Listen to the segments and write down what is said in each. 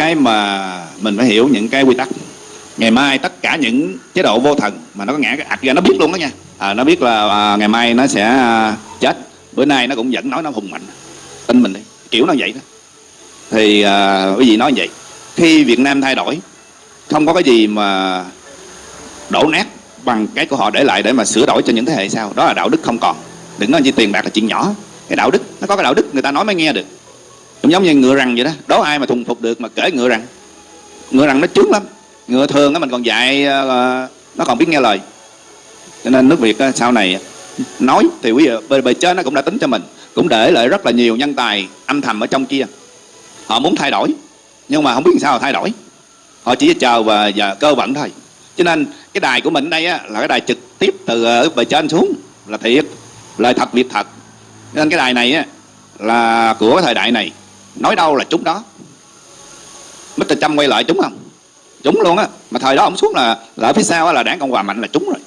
cái mà mình phải hiểu những cái quy tắc. Ngày mai tất cả những chế độ vô thần mà nó có ngã cái ạch ra nó biết luôn đó nha. À, nó biết là à, ngày mai nó sẽ à, chết bữa nay nó cũng vẫn nói nó hùng mạnh. Tin mình đi kiểu nó vậy đó. Thì à, quý vị nói vậy? Khi Việt Nam thay đổi không có cái gì mà đổ nát bằng cái của họ để lại để mà sửa đổi cho những thế hệ sau. Đó là đạo đức không còn. Đừng nói chi tiền bạc là chuyện nhỏ. Cái đạo đức nó có cái đạo đức người ta nói mới nghe được cũng giống như ngựa rằn vậy đó. Đố ai mà thuần phục được mà kể ngựa rằn ngựa rằn nó trướng lắm. Ngựa thường á mình còn dạy ờ, ờ, nó còn biết nghe lời. Cho nên nước việt sau này nói thì quý vị bề, bề trên nó cũng đã tính cho mình. Cũng để lại rất là nhiều nhân tài âm thầm ở trong kia. Họ muốn thay đổi nhưng mà không biết sao thay đổi. Họ chỉ chờ và, giờ cơ vận thôi. Cho nên cái đài của mình đây á, là cái đài trực tiếp từ ờ, ở bề trên xuống. Là thiệt lời thật việc thật. Cho nên cái đài này á, là của thời đại này nói đâu là chúng đó. Mr. Trump quay lại chúng không? Chúng luôn á. Mà thời đó ông xuống là, là ở phía sau á, là đảng cộng hòa mạnh là chúng rồi.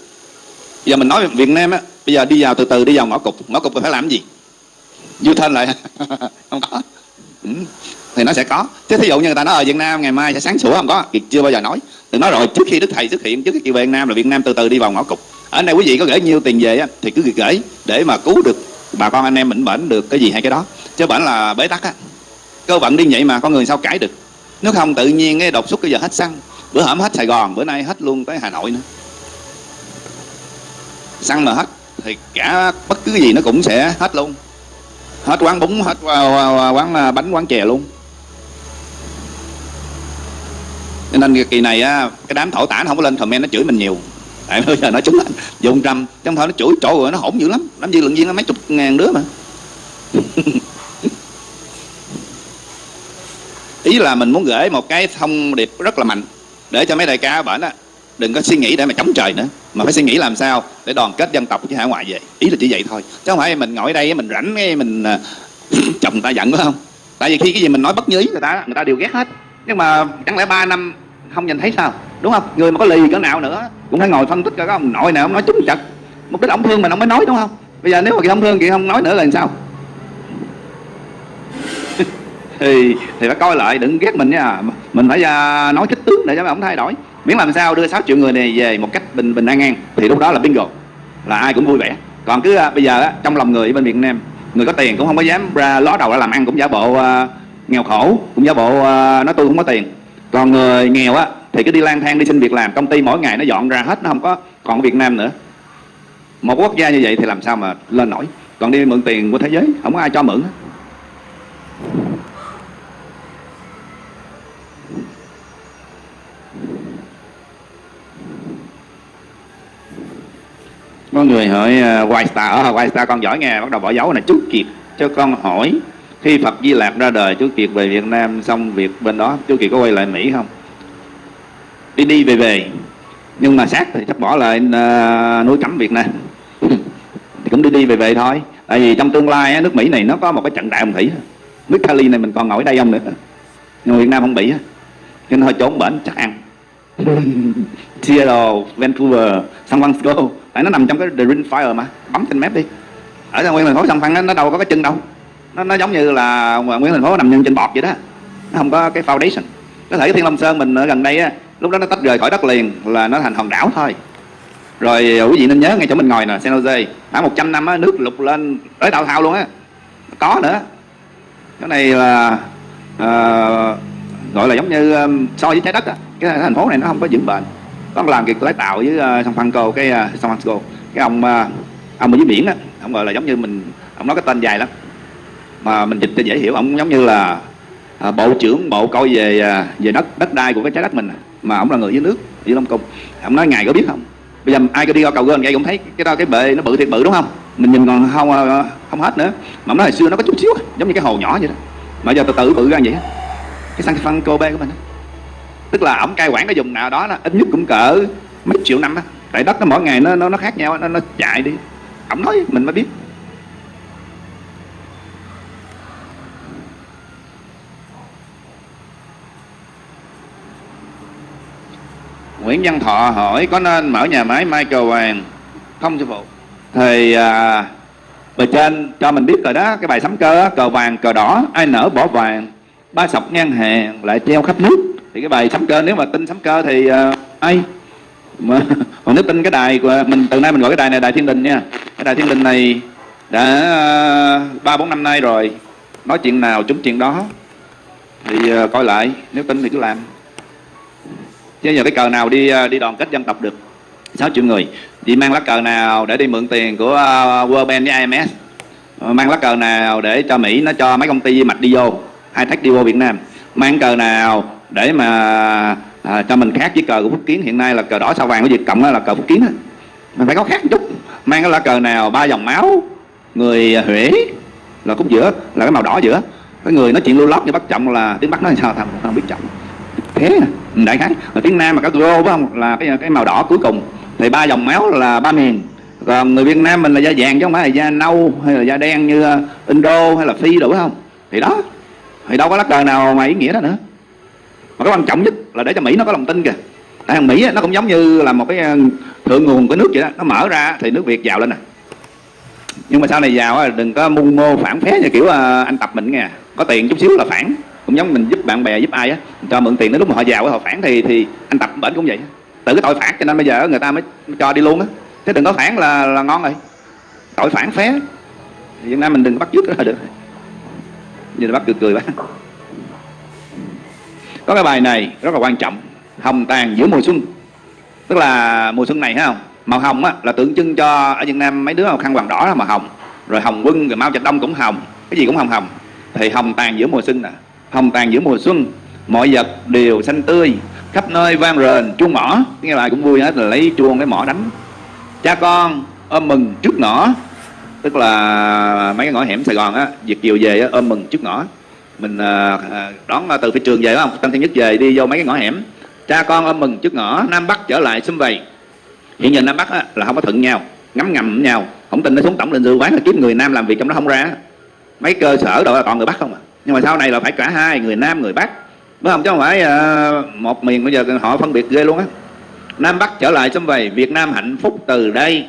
Giờ mình nói Việt Nam á bây giờ đi vào từ từ đi vào ngõ cục ngõ cục phải làm gì? Du thân lại. Không có. Ừ. thì nó sẽ có. Chứ thí dụ như người ta nói ở Việt Nam ngày mai sẽ sáng sủa. Không có. Kiệt chưa bao giờ nói. Đừng nói rồi trước khi Đức Thầy xuất hiện trước khi về Việt Nam là Việt Nam từ từ đi vào ngõ cục ở đây quý vị có gửi nhiêu tiền về á, thì cứ gửi để mà cứu được bà con anh em mình bệnh được cái gì hay cái đó. Chứ bệnh là bế tắc á cơ vận đi vậy mà con người sao cãi được? Nếu không tự nhiên cái đột xuất cái giờ hết xăng, bữa hổm hết Sài Gòn, bữa nay hết luôn tới Hà Nội nữa. Xăng mà hết thì cả bất cứ gì nó cũng sẽ hết luôn. Hết quán bún, hết à, à, à, quán bánh, quán chè luôn. Cho nên kỳ này á, cái đám thổ tả nó không có lên comment, nó chửi mình nhiều. Tại bây giờ nó chúng là dùng trăm trong thôi nó chửi trội rồi nó hỗn dữ lắm. Làm gì lượng viên nó mấy chục ngàn đứa mà. ý là mình muốn gửi một cái thông điệp rất là mạnh để cho mấy đại ca ở á, đừng có suy nghĩ để mà chống trời nữa, mà phải suy nghĩ làm sao để đoàn kết dân tộc chứ hải ngoại về. Ý là chỉ vậy thôi. Chứ không phải mình ngồi ở đây mình rảnh cái mình à, chồng ta giận phải không? Tại vì khi cái gì mình nói bất như ý người ta người ta đều ghét hết. Nhưng mà chẳng lẽ ba năm không nhìn thấy sao? Đúng không? Người mà có lì cỡ nào nữa, cũng phải ngồi phân tích coi có ông nội nào ông nói trúng chật. Mục đích ông thương mình ông mới nói, đúng không? Bây giờ nếu mà chị không thương thì không nói nữa là làm sao? Thì thì phải coi lại đừng ghét mình nha. Mình phải uh, nói kích tướng để cho ông thay đổi. Miễn làm sao đưa 6 triệu người này về một cách bình bình an an thì lúc đó là bingo là ai cũng vui vẻ. Còn cứ uh, bây giờ uh, trong lòng người bên Việt Nam người có tiền cũng không có dám ra ló đầu ra làm ăn cũng giả bộ uh, nghèo khổ cũng giả bộ uh, nói tôi không có tiền. Còn người nghèo á thì cứ đi lang thang đi xin việc làm công ty mỗi ngày nó dọn ra hết nó không có còn Việt Nam nữa. Một quốc gia như vậy thì làm sao mà lên nổi? Còn đi mượn tiền của thế giới không có ai cho mượn có người hỏi uh, White Star ở White Star con giỏi nghe bắt đầu bỏ dấu này chú Kiệt cho con hỏi khi Phật Di Lạc ra đời chú Kiệt về Việt Nam xong việc bên đó chú Kiệt có quay lại Mỹ không? Đi đi về về nhưng mà xác thì chắc bỏ lại uh, núi cấm Việt Nam. Thì cũng đi đi về về thôi. Tại vì trong tương lai nước Mỹ này nó có một cái trận đại ông thủy. Nước Cali này mình còn ngồi đây không nữa. Nhưng Việt Nam không bị cho nên hơi trốn bển chắc ăn. Seattle, Vancouver, San Francisco tại nó nằm trong cái The Ring Fire mà. Bấm trên map đi. Ở nguyên thành phố sông phan nó nó đâu có cái chân đâu. Nó, nó giống như là nguyên thành phố nằm nhân trên bọt vậy đó. Nó không có cái foundation. Có thể cái Thiên Long Sơn mình ở gần đây á lúc đó nó tách rời khỏi đất liền là nó thành hòn đảo thôi. Rồi ờ, quý vị nên nhớ ngay chỗ mình ngồi nè San Jose. Khoảng 100 năm á nước lục lên tới đào thao luôn á. Có nữa. Cái này là uh, gọi là giống như um, so với trái đất á. Cái thành phố này nó không có vững bền có làm việc lái tàu với uh, San Francisco cái uh, San Francisco. Cái ông uh, ông ở dưới biển á ông gọi là giống như mình ông nói cái tên dài lắm. Mà mình dịch cho dễ hiểu ông giống như là à, bộ trưởng bộ coi về về đất đất đai của cái trái đất mình à. mà ông là người dưới nước dưới Long Cung ông nói ngài có biết không? Bây giờ ai có đi qua cầu gơn vậy cũng thấy cái đó cái bệ nó bự thiệt bự đúng không? Mình nhìn còn không không hết nữa. Mà ông nói hồi xưa nó có chút xíu giống như cái hồ nhỏ vậy đó. Mà giờ từ từ bự ra vậy cái San Francisco bê của mình đó tức là ổng cai quản cái vùng nào đó, đó ít nhất cũng cỡ mấy triệu năm á. Tại đất nó mỗi ngày nó nó nó khác nhau nó nó chạy đi. Ổng nói mình mới biết. Nguyễn Văn Thọ hỏi có nên mở nhà máy mai cờ vàng không sư phụ? Thì à, bề trên cho mình biết rồi đó cái bài sắm cơ cờ vàng cờ đỏ ai nở bỏ vàng ba sọc ngang hàng lại treo khắp nước thì cái bài sấm cơ nếu mà tin sấm cơ thì uh, ai? Mà còn nếu tin cái đài của mình từ nay mình gọi cái đài này đài thiên đình nha. Cái đài thiên đình này đã à, ba bốn năm nay rồi. Nói chuyện nào trúng chuyện đó. Thì uh, coi lại nếu tin thì cứ làm. Chứ giờ cái cờ nào đi uh, đi đoàn kết dân tộc được? 6 triệu người. Đi mang lá cờ nào để đi mượn tiền của uh, World Bank với IMF ờ, mang lá cờ nào để cho Mỹ nó cho mấy công ty mạch đi vô hai thách đi vô Việt Nam? Mang cờ nào để mà à, cho mình khác với cờ của Phúc Kiến hiện nay là cờ đỏ sao vàng của Việt Cộng là cờ Phúc Kiến đó. mình phải có khác một chút. Mang cái lá cờ nào ba dòng máu người Huế là khúc giữa là cái màu đỏ giữa. Cái người nói chuyện lưu lót như bắt trọng là tiếng bắc nói sao thằng không biết trọng. Thế à, đại khái. Là tiếng nam mà cái rô phải không? Là cái cái màu đỏ cuối cùng. Thì ba dòng máu là ba miền. Còn người Việt Nam mình là da vàng chứ không phải là da nâu hay là da đen như ờ, Indo hay là Phi đủ không? Thì đó. Thì đâu có lá cờ nào mà ý nghĩa đó nữa mà cái quan trọng nhất là để cho Mỹ nó có lòng tin kìa. Tại thằng Mỹ nó cũng giống như là một cái ờ, thượng nguồn của nước vậy đó. Nó mở ra thì nước Việt giàu lên nè. Nhưng mà sau này giàu đừng có mưu mô phản phé như kiểu ờ, anh tập mình nghe. Có tiền chút xíu là phản. Cũng giống mình giúp bạn bè, giúp ai á. Cho mượn tiền đến lúc mà họ giàu họ phản thì thì anh tập bệnh cũng vậy. Tự cái tội phản cho nên bây giờ người ta mới cho đi luôn á. Thế đừng có phản là là ngon rồi. Tội phản phé Việt Nam mình đừng bắt chước là được. Nhìn bắt cười cười quá có cái bài này rất là quan trọng hồng tàn giữa mùa xuân. Tức là mùa xuân này thấy không màu hồng á là tượng trưng cho ở Việt Nam mấy đứa màu khăn hoàng đỏ là màu hồng. Rồi hồng quân rồi Mao Trạch Đông cũng hồng. Cái gì cũng hồng hồng. Thì hồng tàn giữa mùa xuân nè. Hồng tàn giữa mùa xuân mọi vật đều xanh tươi khắp nơi vang rền chuông mỏ. Nghe bài cũng vui hết là lấy chuông cái mỏ đánh. Cha con ôm mừng trước ngõ. Tức là mấy cái ngõ hẻm Sài Gòn á việc chiều về á, ôm mừng trước ngõ mình à, à, đón à, từ phía trường về không? Tân thiên nhất về đi vô mấy cái ngõ hẻm. Cha con ôm mừng trước ngõ nam bắc trở lại xung vầy. Hiện giờ nam bắc á, là không có thuận nhau ngắm ngầm nhau. Không tin nó xuống tổng lên dư quán là kiếm người nam làm việc trong đó không ra. Mấy cơ sở đâu là còn người bắc không à. Nhưng mà sau này là phải cả hai người nam người bắc. Đúng không? Chứ không phải uh, một miền bây giờ họ phân biệt ghê luôn á. Nam bắc trở lại xâm vầy việt nam hạnh phúc từ đây.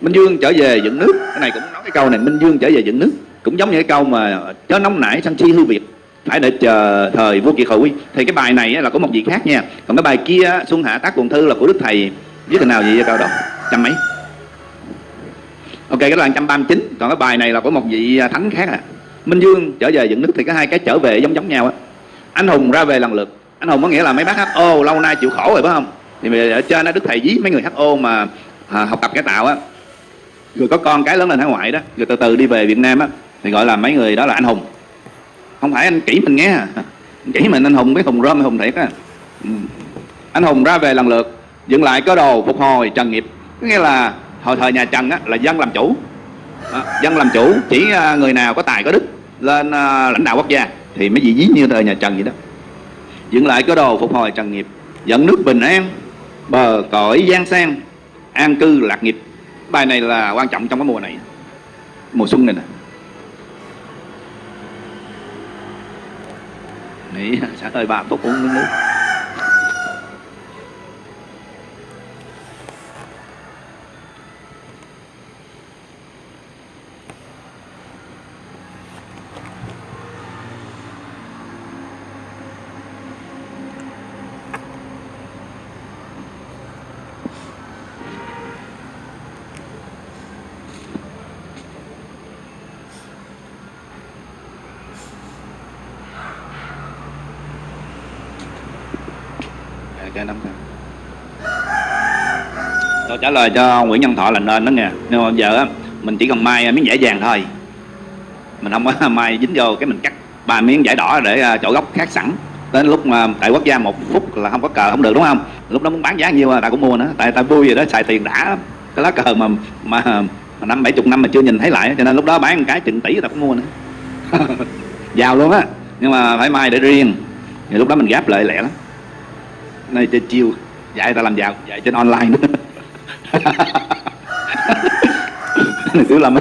Minh dương trở về dựng nước. Cái này cũng nói cái câu này minh dương trở về dựng nước cũng giống như cái câu mà chớ nóng nảy sân si hư việt phải để chờ thời vua kiệt hồi. Thì cái bài này là có một vị khác nha. Còn cái bài kia xuân hạ tác quần thư là của đức thầy. Viết thế nào gì vậy cao đó? Trăm mấy? Ok cái đoạn trăm ba chín. Còn cái bài này là của một vị à, thánh khác à. Minh dương trở về dựng nước thì có hai cái trở về giống giống nhau á. Anh hùng ra về lần lượt. Anh hùng có nghĩa là mấy bác ho lâu nay chịu khổ rồi phải không? Thì ở trên đó đức thầy dí mấy người ho mà à, học tập cái tạo á. Rồi có con cái lớn lên hải ngoại đó rồi từ từ đi về việt nam á thì gọi là mấy người đó là anh hùng. Không phải anh kỹ mình nghe. Kỹ mình anh hùng cái hùng rơm hùng thiệt á. Ừ. Anh hùng ra về lần lượt dựng lại cơ đồ phục hồi trần nghiệp. Nghĩa là hồi thời nhà trần á là dân làm chủ. À, dân làm chủ chỉ à, người nào có tài có đức lên à, lãnh đạo quốc gia thì mới vị dí như thời nhà trần vậy đó. Dựng lại cơ đồ phục hồi trần nghiệp dẫn nước bình an bờ cõi giang sang an cư lạc nghiệp. Bài này là quan trọng trong cái mùa này mùa xuân này nè. Nghĩ sáng hơi bà tốt uống nước cho năm tôi trả lời cho Nguyễn Nhân Thọ là nên đó nghe. Nhưng mà giờ mình chỉ cần mai miếng vải vàng thôi. Mình không có mai dính vô cái mình cắt ba miếng vải đỏ để à, chỗ góc khác sẵn. Đến lúc mà tại quốc gia một phút là không có cờ không được đúng không? Lúc đó muốn bán giá nhiêu là ta cũng mua nữa. Tại ta vui vậy đó xài tiền đã. Cái lá cờ mà mà, mà năm bảy chục năm mà chưa nhìn thấy lại cho nên lúc đó bán một cái chừng tỷ ta cũng mua nữa. Giàu luôn á. Nhưng mà phải mai để riêng. Thì lúc đó mình gáp lại lẹ lắm. Này chơi chiêu dạy ta làm giàu dạy trên online nữa. tiểu lâm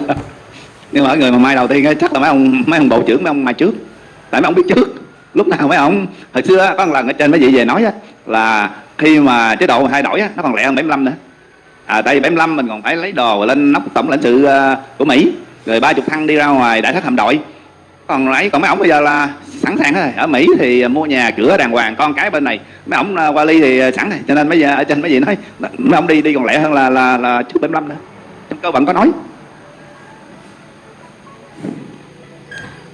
nhưng mà người mà mai đầu tiên chắc là mấy ông mấy ông bộ trưởng mấy ông mai trước. Tại mấy ông biết trước. Lúc nào mấy ông hồi xưa có một lần ở trên mấy vị về nói á, là khi mà chế độ thay đổi á, nó còn lẹ hơn 75 nữa. À tại vì 75 mình còn phải lấy đồ lên nóc tổng lãnh sự ờ, của Mỹ. Rồi ba chục thăng đi ra ngoài đại thất hạm đội. Còn lấy còn mấy ông bây giờ là sẵn sàng hết. Rồi ở mỹ thì à, mua nhà cửa đàng hoàng con cái bên này. Mấy ông à, qua ly thì à, sẵn rồi cho nên bây giờ ở trên mấy vị nói mấy ông đi đi còn lẹ hơn là là là trước 75 nữa. Trong cơ bản có nói.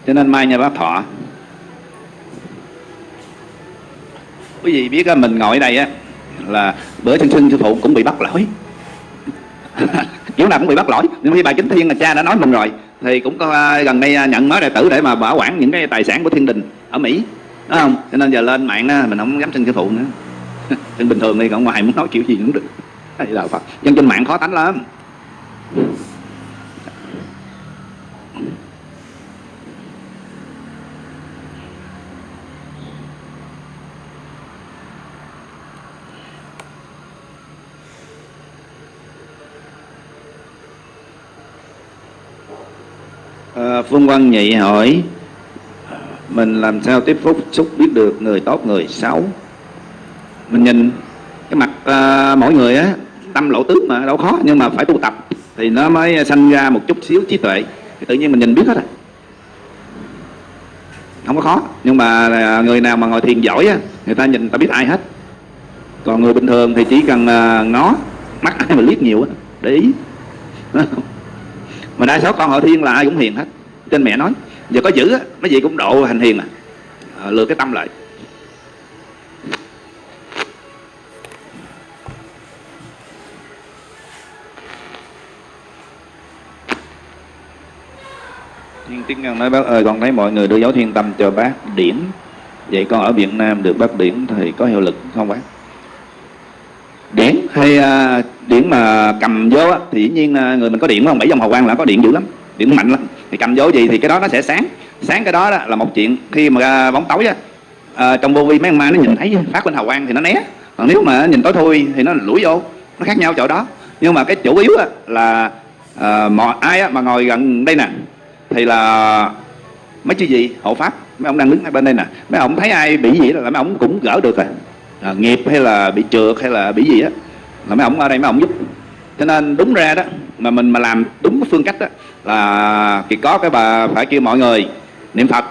Cho nên mai nhà bác thọ. Quý vị biết á, mình ngồi đây á là bữa sinh sinh sư phụ cũng bị bắt lỗi. Kiểu nào cũng bị bắt lỗi. Nhưng khi bà chính thiên là cha đã nói mình rồi thì cũng có à, gần đây à, nhận mới đệ tử để mà bảo quản những cái tài sản của thiên đình ở mỹ đúng không? Cho nên giờ lên mạng đó, mình không dám xin sư phụ nữa. Xin bình thường đi còn ngoài muốn nói kiểu gì cũng được. Hay là phật. Dân trên mạng khó tánh lắm. À, Phương Quang Nhị hỏi Mình làm sao tiếp xúc xúc biết được người tốt người xấu? Mình nhìn cái mặt à, mỗi người á Tâm lộ tướng mà đâu khó Nhưng mà phải tu tập Thì nó mới sanh ra một chút xíu trí tuệ. Thì Tự nhiên mình nhìn biết hết rồi. Không có khó Nhưng mà người nào mà ngồi thiền giỏi á Người ta nhìn ta biết ai hết. Còn người bình thường thì chỉ cần à, ngó Mắt ai mà liếc nhiều á Để ý. Mà đa số con họ thiên là ai cũng hiền hết trên mẹ nói giờ có giữ á mấy vị cũng độ hành hiền à, à lừa cái tâm lại. Thiên Tiếng Ngân nói bác ơi con thấy mọi người đưa dấu thiên tâm cho bác điển Vậy con ở Việt Nam được bác điển thì có hiệu lực không bác? điển hay uh, điển mà cầm vô á, thì dĩ nhiên uh, người mình có điện không? Bảy dòng hào quang là có điện dữ lắm điện mạnh lắm thì cầm vô gì thì cái đó nó sẽ sáng. Sáng cái đó, đó là một chuyện khi mà uh, bóng tối á. Uh, trong vô vi mấy con ma nó nhìn thấy phát lên hào quang thì nó né. Còn nếu mà nhìn tối thui thì nó lủi vô nó khác nhau chỗ đó. Nhưng mà cái chủ yếu á, là ờ, uh, mọi ai á, mà ngồi gần đây nè thì là mấy chữ gì hộ pháp mấy ông đang đứng ở bên đây nè. Mấy ông thấy ai bị gì là mấy ông cũng gỡ được rồi. À, nghiệp hay là bị trượt hay là bị gì á là mấy ông ở đây mấy ông giúp. Cho nên đúng ra đó mà mình mà làm đúng cái phương cách đó là chỉ có cái bà phải kêu mọi người niệm phật.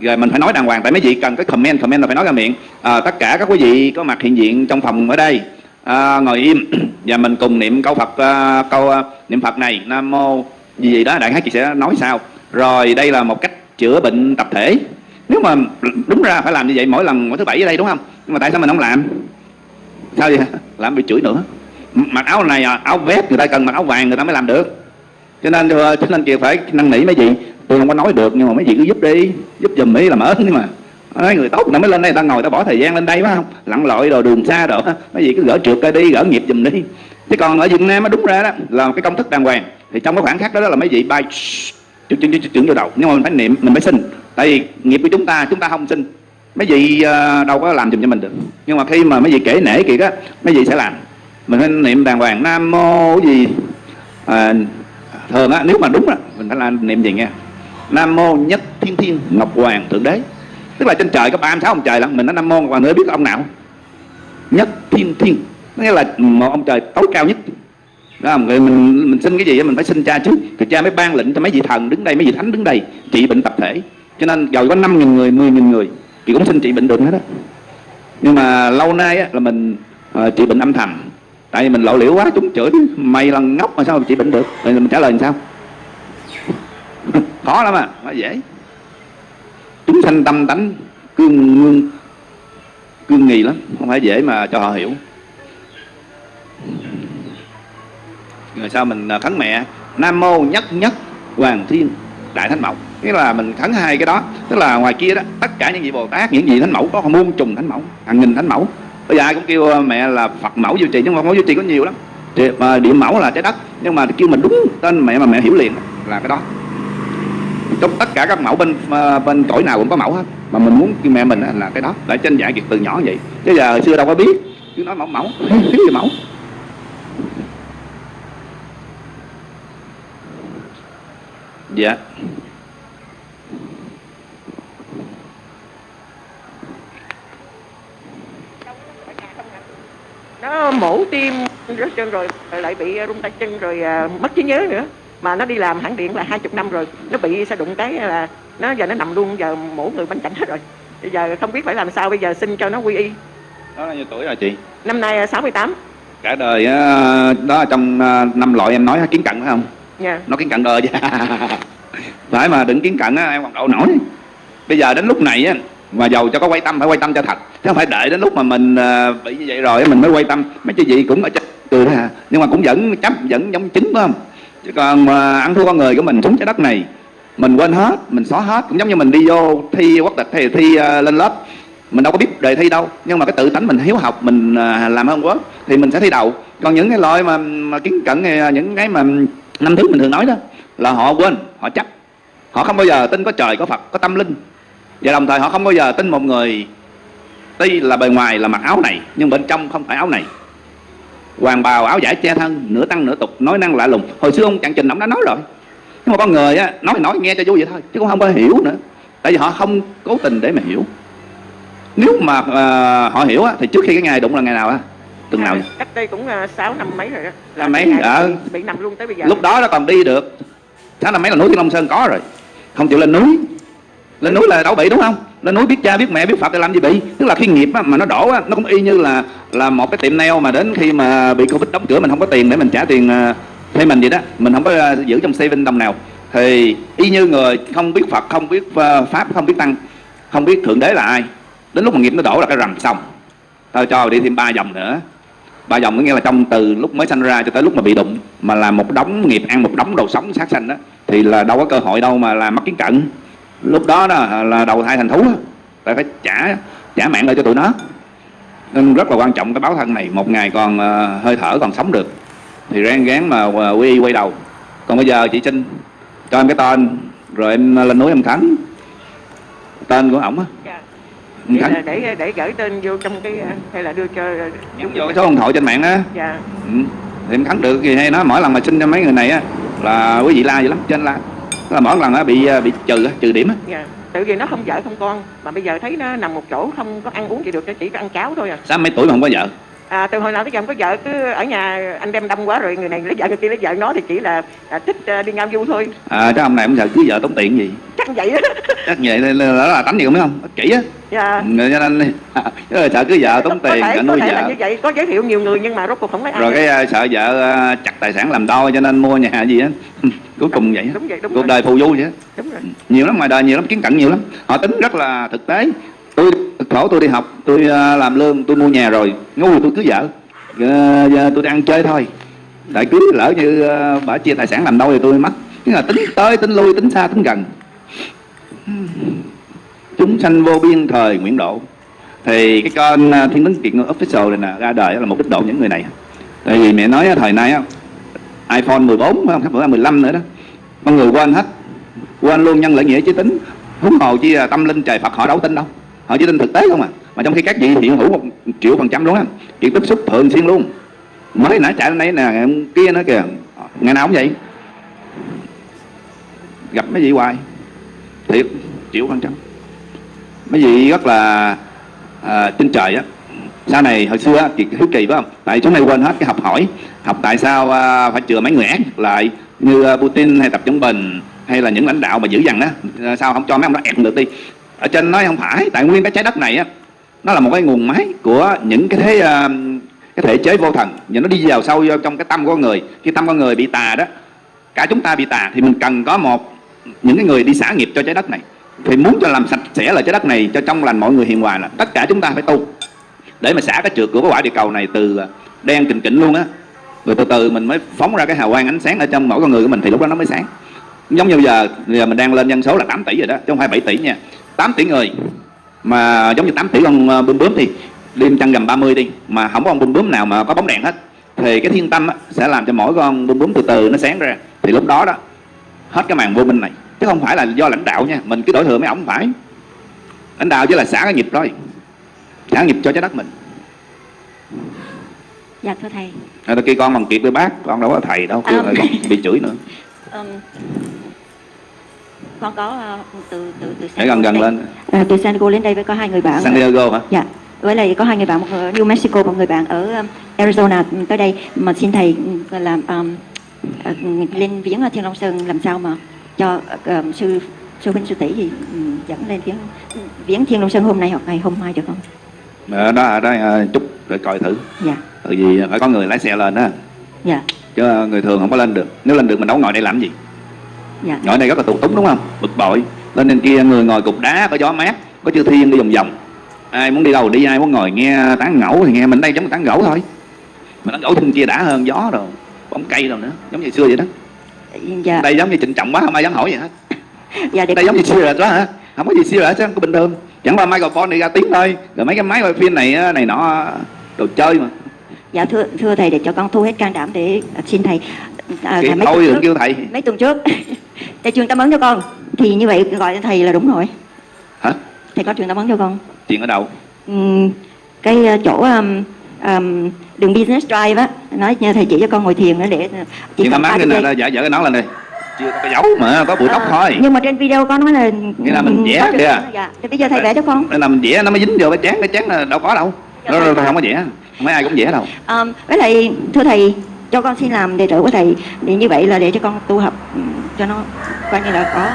Rồi mình phải nói đàng hoàng. Tại mấy vị cần cái comment comment là phải nói ra miệng. À, tất cả các quý vị có mặt hiện diện trong phòng ở đây à, ngồi im. Và mình cùng niệm câu phật à, câu à, niệm phật này. Nam mô gì gì đó? Đại khái chị sẽ nói sao? Rồi đây là một cách chữa bệnh tập thể. Nếu mà đúng ra phải làm như vậy mỗi lần mỗi thứ bảy ở đây đúng không? Nhưng mà tại sao mình không làm? Sao vậy? Làm bị chửi nữa. Mặc áo này à, áo vest người ta cần mặc áo vàng người ta mới làm được cho nên ờ, cho nên kìa phải năn nỉ mấy vị. Tôi không có nói được nhưng mà mấy vị cứ giúp đi giúp giùm mỹ làm ơn nhưng mà nói người tốt nó mới lên đây ta ngồi ta bỏ thời gian lên đây phải không? Lặn lội rồi đường xa rồi mấy vị cứ gỡ trượt ra đi gỡ nghiệp giùm đi. Chứ còn ở việt nam nó đúng ra đó là cái công thức đàng hoàng. Thì trong cái khoảng khắc đó, đó là mấy vị bay chuyển chuyển chuyển vô đầu. Nhưng mà mình phải niệm mình phải xin. Tại vì nghiệp của chúng ta chúng ta không xin. Mấy vị ờ, đâu có làm giùm cho mình được. Nhưng mà khi mà mấy vị kể nể kiệt á mấy vị sẽ làm. Mình phải niệm đàng hoàng nam mô gì? À, thường á nếu mà đúng á mình phải làm niệm gì nghe? Nam mô nhất thiên thiên ngọc hoàng thượng đế. Tức là trên trời có ba sáu ông trời lắm mình nói nam mô ngọc hoàng nữa biết ông nào nhất thiên thiên. Nghĩa là một ông trời tối cao nhất. Đó không? Người mình mình xin cái gì mình phải xin cha trước. Thì cha mới ban lệnh cho mấy vị thần đứng đây mấy vị thánh đứng đây trị bệnh tập thể. Cho nên giàu có năm nghìn người mười nghìn người thì cũng xin trị bệnh được hết á. Nhưng mà lâu nay á, là mình uh, trị bệnh âm thầm tại vì mình lộ liễu quá, chúng chửi mày là ngốc mà sao mà trị bệnh được? Rồi mình trả lời làm sao? Khó lắm à nó dễ. Chúng sanh tâm tánh cương ngương cương nghi lắm, không phải dễ mà cho họ hiểu. Rồi sao mình à, khấn mẹ, nam mô nhất nhất hoàng thiên đại thánh mẫu. Nghĩa là mình khấn hai cái đó, tức là ngoài kia đó, tất cả những vị bồ tát, những vị thánh mẫu có muôn trùng thánh mẫu, hàng nghìn thánh mẫu bây giờ ai cũng kêu, mẹ là phật mẫu duy trì, nhưng mà mẫu duy trì có nhiều lắm. Mà địa mẫu là trái đất, nhưng mà kêu mình đúng tên mẹ mà mẹ hiểu liền, là cái đó. Trong tất cả các mẫu bên bên cõi nào cũng có mẫu hết, mà mình muốn kêu mẹ mình là cái đó lại trên dạy việc từ nhỏ vậy. Chứ giờ hồi xưa đâu có biết, cứ nói mẫu mẫu cái gì mẫu. Dạ. Nó mổ tim rớt chân rồi lại bị rung tay chân rồi mất trí nhớ nữa. Mà nó đi làm hãng điện là hai chục năm rồi nó bị sa đụng cái là nó giờ nó nằm luôn giờ mỗi người bên cạnh hết rồi. Bây giờ không biết phải làm sao bây giờ xin cho nó quy y. Đó là nhiêu tuổi rồi chị? Năm nay à, 68 cả đời đó trong năm loại em nói kiến cận phải không? Nha nó kiến cận đời phải mà đừng kiến cận em còn đậu nổi. Bây giờ đến lúc này á mà giàu cho có quay tâm phải quay tâm cho thật. Chứ không phải đợi đến lúc mà mình ờ, bị như vậy rồi mình mới quay tâm. Mấy cái gì cũng ở trên cười đó à nhưng mà cũng vẫn chấp vẫn giống chính phải không? Chứ còn mà ăn thua con người của mình xuống trái đất này mình quên hết mình xóa hết. Cũng giống như mình đi vô thi quốc tịch hay thi ờ, lên lớp. Mình đâu có biết đề thi đâu. Nhưng mà cái tự tánh mình hiếu học mình làm hơn quá thì mình sẽ thi đậu. Còn những cái loại mà, mà kiến cận những cái mà năm thứ mình thường nói đó là họ quên họ chấp. Họ không bao giờ tin có trời có phật có tâm linh và đồng thời họ không bao giờ tin một người. Tuy là bề ngoài là mặc áo này nhưng bên trong không phải áo này. Hoàng bào áo giải che thân nửa tăng nửa tục nói năng lạ lùng. Hồi xưa ông chàng trình ông đã nói rồi. Nhưng mà con người á nói thì nói nghe cho vui vậy thôi chứ cũng không có hiểu nữa. Tại vì họ không cố tình để mà hiểu. Nếu mà à, họ hiểu á thì trước khi cái ngày đụng là ngày nào á? Từng nào vậy? cách đây cũng à, sáu năm mấy rồi đó Là mấy? Ờ. bị, nằm luôn tới bây giờ. Lúc đó nó còn đi được. Tháng năm mấy là núi thiên long sơn có rồi. Không chịu lên núi lên núi là đâu bị đúng không? Lên núi biết cha biết mẹ biết phật thì làm gì bị tức là khi nghiệp á, mà nó đổ á, nó cũng y như là là một cái tiệm nail mà đến khi mà bị covid đóng cửa mình không có tiền để mình trả tiền ờ, thuê mình vậy đó. Mình không có ờ, giữ trong saving đồng nào. Thì y như người không biết phật không biết ờ, pháp không biết tăng không biết thượng đế là ai. Đến lúc mà nghiệp nó đổ là cái rầm xong. Tao cho đi thêm ba vòng nữa. Ba vòng có nghĩa là trong từ lúc mới sanh ra cho tới lúc mà bị đụng mà làm một đống nghiệp ăn một đống đồ sống sát sanh đó thì là đâu có cơ hội đâu mà làm mất kiến cận lúc đó đó là đầu thai thành thú á. tại phải trả trả mạng lại cho tụi nó. Nên rất là quan trọng cái báo thân này. Một ngày còn ờ, hơi thở còn sống được. Thì ráng gán mà ờ, quy y quay đầu. Còn bây giờ chị Trinh cho em cái tên rồi em lên núi em khánh. Tên của ổng á. Dạ. khánh. để để gửi tên vô trong cái hay là đưa cho nhắn vô cái số điện thoại trên mạng á. Dạ. Ừ. thì em khánh được thì hay nói. Mỗi lần mà xin cho mấy người này á là quý vị la dữ lắm trên la Tức là mỗi lần á bị ờ, bị trừ trừ điểm á. Dạ. Tự vì nó không vợ không con mà bây giờ thấy nó nằm một chỗ không có ăn uống gì được chỉ có ăn cháo thôi à. Sao mấy tuổi mà không có vợ À, từ hồi nào tới giờ không có vợ cứ ở nhà anh đem đâm quá rồi người này lấy vợ người kia lấy vợ. Nó thì chỉ là à, thích à, đi ngao du thôi. À cái ông này ông giờ cưới vợ tốn tiền gì? Chắc vậy đó chắc vậy là, là, là tánh gì không biết không kỷ á. Dạ. Cho nên chứ là sợ cưới vợ tốn có tiền thể, cả có nuôi thể là vợ như vậy có giới thiệu nhiều người nhưng mà rốt cuộc không lấy ai. Rồi cái ờ, sợ vợ ờ, chặt tài sản làm đôi cho nên mua nhà gì á. Cuối cùng vậy đúng vậy đúng cuộc rồi. đời phù du vậy đúng rồi. Nhiều lắm ngoài đời nhiều lắm kiến cận nhiều lắm. Họ tính rất là thực tế tôi khổ tôi đi học, tôi à, làm lương, tôi mua nhà rồi. Ngu thì tôi cưới vợ. Ờ, giờ tôi đang ăn chơi thôi. Đại cưới lỡ như à, bà chia tài sản làm đâu thì tôi mất nhưng là tính tới, tính lui, tính xa, tính gần. Chúng sanh vô biên thời nguyện độ. Thì cái con à, thiên tấn kiện official này nè, ra đời là mục đích độ những người này. Tại vì mẹ nói thời nay iPhone 14 không? Sắp 15 nữa đó. Con người quên hết. Quên luôn nhân lợi nghĩa chí tính. Huống hồ chi tâm linh trời Phật họ đâu tin đâu họ chỉ tin thực tế không à. Mà trong khi các vị hiện hữu một triệu phần trăm luôn á chuyện tiếp xúc thường xuyên luôn. Mới nãy chạy lên đây nè kia nữa kìa ngày nào cũng vậy. Gặp mấy vị hoài. Thiệt triệu phần trăm. Mấy vị rất là à, trên trời á. Sau này hồi xưa á, kiệt hiếu kỳ phải không? Tại chúng này quên hết cái học hỏi. Học tại sao à, phải chừa mấy người ác lại như à, Putin hay Tập trung Bình hay là những lãnh đạo mà dữ dằn đó sao không cho mấy ông đó ép được đi ở trên nói không phải tại nguyên cái trái đất này á nó là một cái nguồn máy của những cái thế ờ, cái thể chế vô thần. Và nó đi vào sâu vô trong cái tâm của con người. Khi tâm con người bị tà đó cả chúng ta bị tà thì mình cần có một những cái người đi xả nghiệp cho trái đất này. Thì muốn cho làm sạch sẽ lại trái đất này cho trong lành mọi người hiền hòa là tất cả chúng ta phải tu. Để mà xả cái trượt của cái quả địa cầu này từ ờ, đen kình kỉnh luôn á rồi từ từ mình mới phóng ra cái hào quang ánh sáng ở trong mỗi con người của mình thì lúc đó nó mới sáng. Giống như bây giờ, bây giờ mình đang lên dân số là 8 tỷ rồi đó chứ không phải 7 tỷ nha. 8 tỷ người. Mà giống như 8 tỷ con ờ, bướm bướm đi đêm trăng gầm 30 đi mà không có con bướm bướm nào mà có bóng đèn hết. Thì cái thiên tâm á, sẽ làm cho mỗi con bướm bướm từ từ nó sáng ra. Thì lúc đó đó hết cái màn vô minh này. Chứ không phải là do lãnh đạo nha mình cứ đổi thừa mấy ổng phải. Lãnh đạo chỉ là xả cái nghiệp thôi xả nghiệp cho trái đất mình. Dạ thưa thầy. à, kia con bằng kiệt với bác con đâu có thầy đâu À, kêu là con bị chửi nữa. Um, con có ờ, từ từ từ để gần gần lên. À, từ San Diego đến đây với có hai người bạn. San Diego hả? Dạ. Với lại có hai người bạn một ở New Mexico một người bạn ở um, Arizona tới đây. Mà xin thầy làm um, uh, lên viếng ở Thiên Long Sơn làm sao mà cho um, sư sư huynh sư tỷ thì ừ, dẫn lên viếng viếng thiên long sơn hôm nay hoặc ngày hôm mai được không? Ờ, đó ở ờ, chút rồi coi thử. Dạ. Tại vì phải có người lái xe lên đó dạ. Chứ người thường không có lên được. Nếu lên được mình đâu ngồi đây làm gì dạ. Ngồi đây rất là tù túng đúng không? Bực bội. Lên trên kia người ngồi cục đá có gió mát có chư thiên đi vòng vòng. Ai muốn đi đâu đi ai muốn ngồi nghe tán ngẫu thì nghe mình đây giống tán gẫu thôi. Mà tán gẫu trên kia đã hơn gió rồi bóng cây rồi nữa giống như xưa vậy đó. Dạ. Đây giống như trịnh trọng quá không ai dám hỏi gì hết. Dạ đây giống như xưa rồi đó hả? Không có gì xưa hết chứ có bình thường. Chẳng qua microphone này ra tiếng thôi rồi mấy cái máy quay phim này này nọ đồ chơi mà. Dạ thưa thưa thầy để cho con thu hết can đảm để xin thầy à, mấy thôi tuần đừng kêu thầy. Mấy tuần trước. Thầy truyền tâm ấn cho con. Thì như vậy gọi thầy là đúng rồi. Hả? Thầy có truyền tâm ấn cho con. Chuyện ở đâu? Ừm, cái ờ, chỗ um, um, đường business drive á. Nói nha thầy chỉ cho con ngồi thiền nữa để ờ, chỉ chuyện tầm ta mát 30 lên giây. nè giả dở cái nón lên đi. Chưa có cái dấu mà có bụi tóc À, thôi. nhưng mà trên video con nói là Nghĩa là mình vẽ kìa. dạ thì bây giờ thầy vẽ cho con. Nên là mình vẽ nó mới dính vô cái chán cái chán là đâu có đâu. Dạ, nó nó không có vẽ. Phải ai cũng vẽ đâu. Um, với lại thưa thầy cho con xin làm đệ tử của thầy. Thì như vậy là để cho con tu học ừm, cho nó coi như là có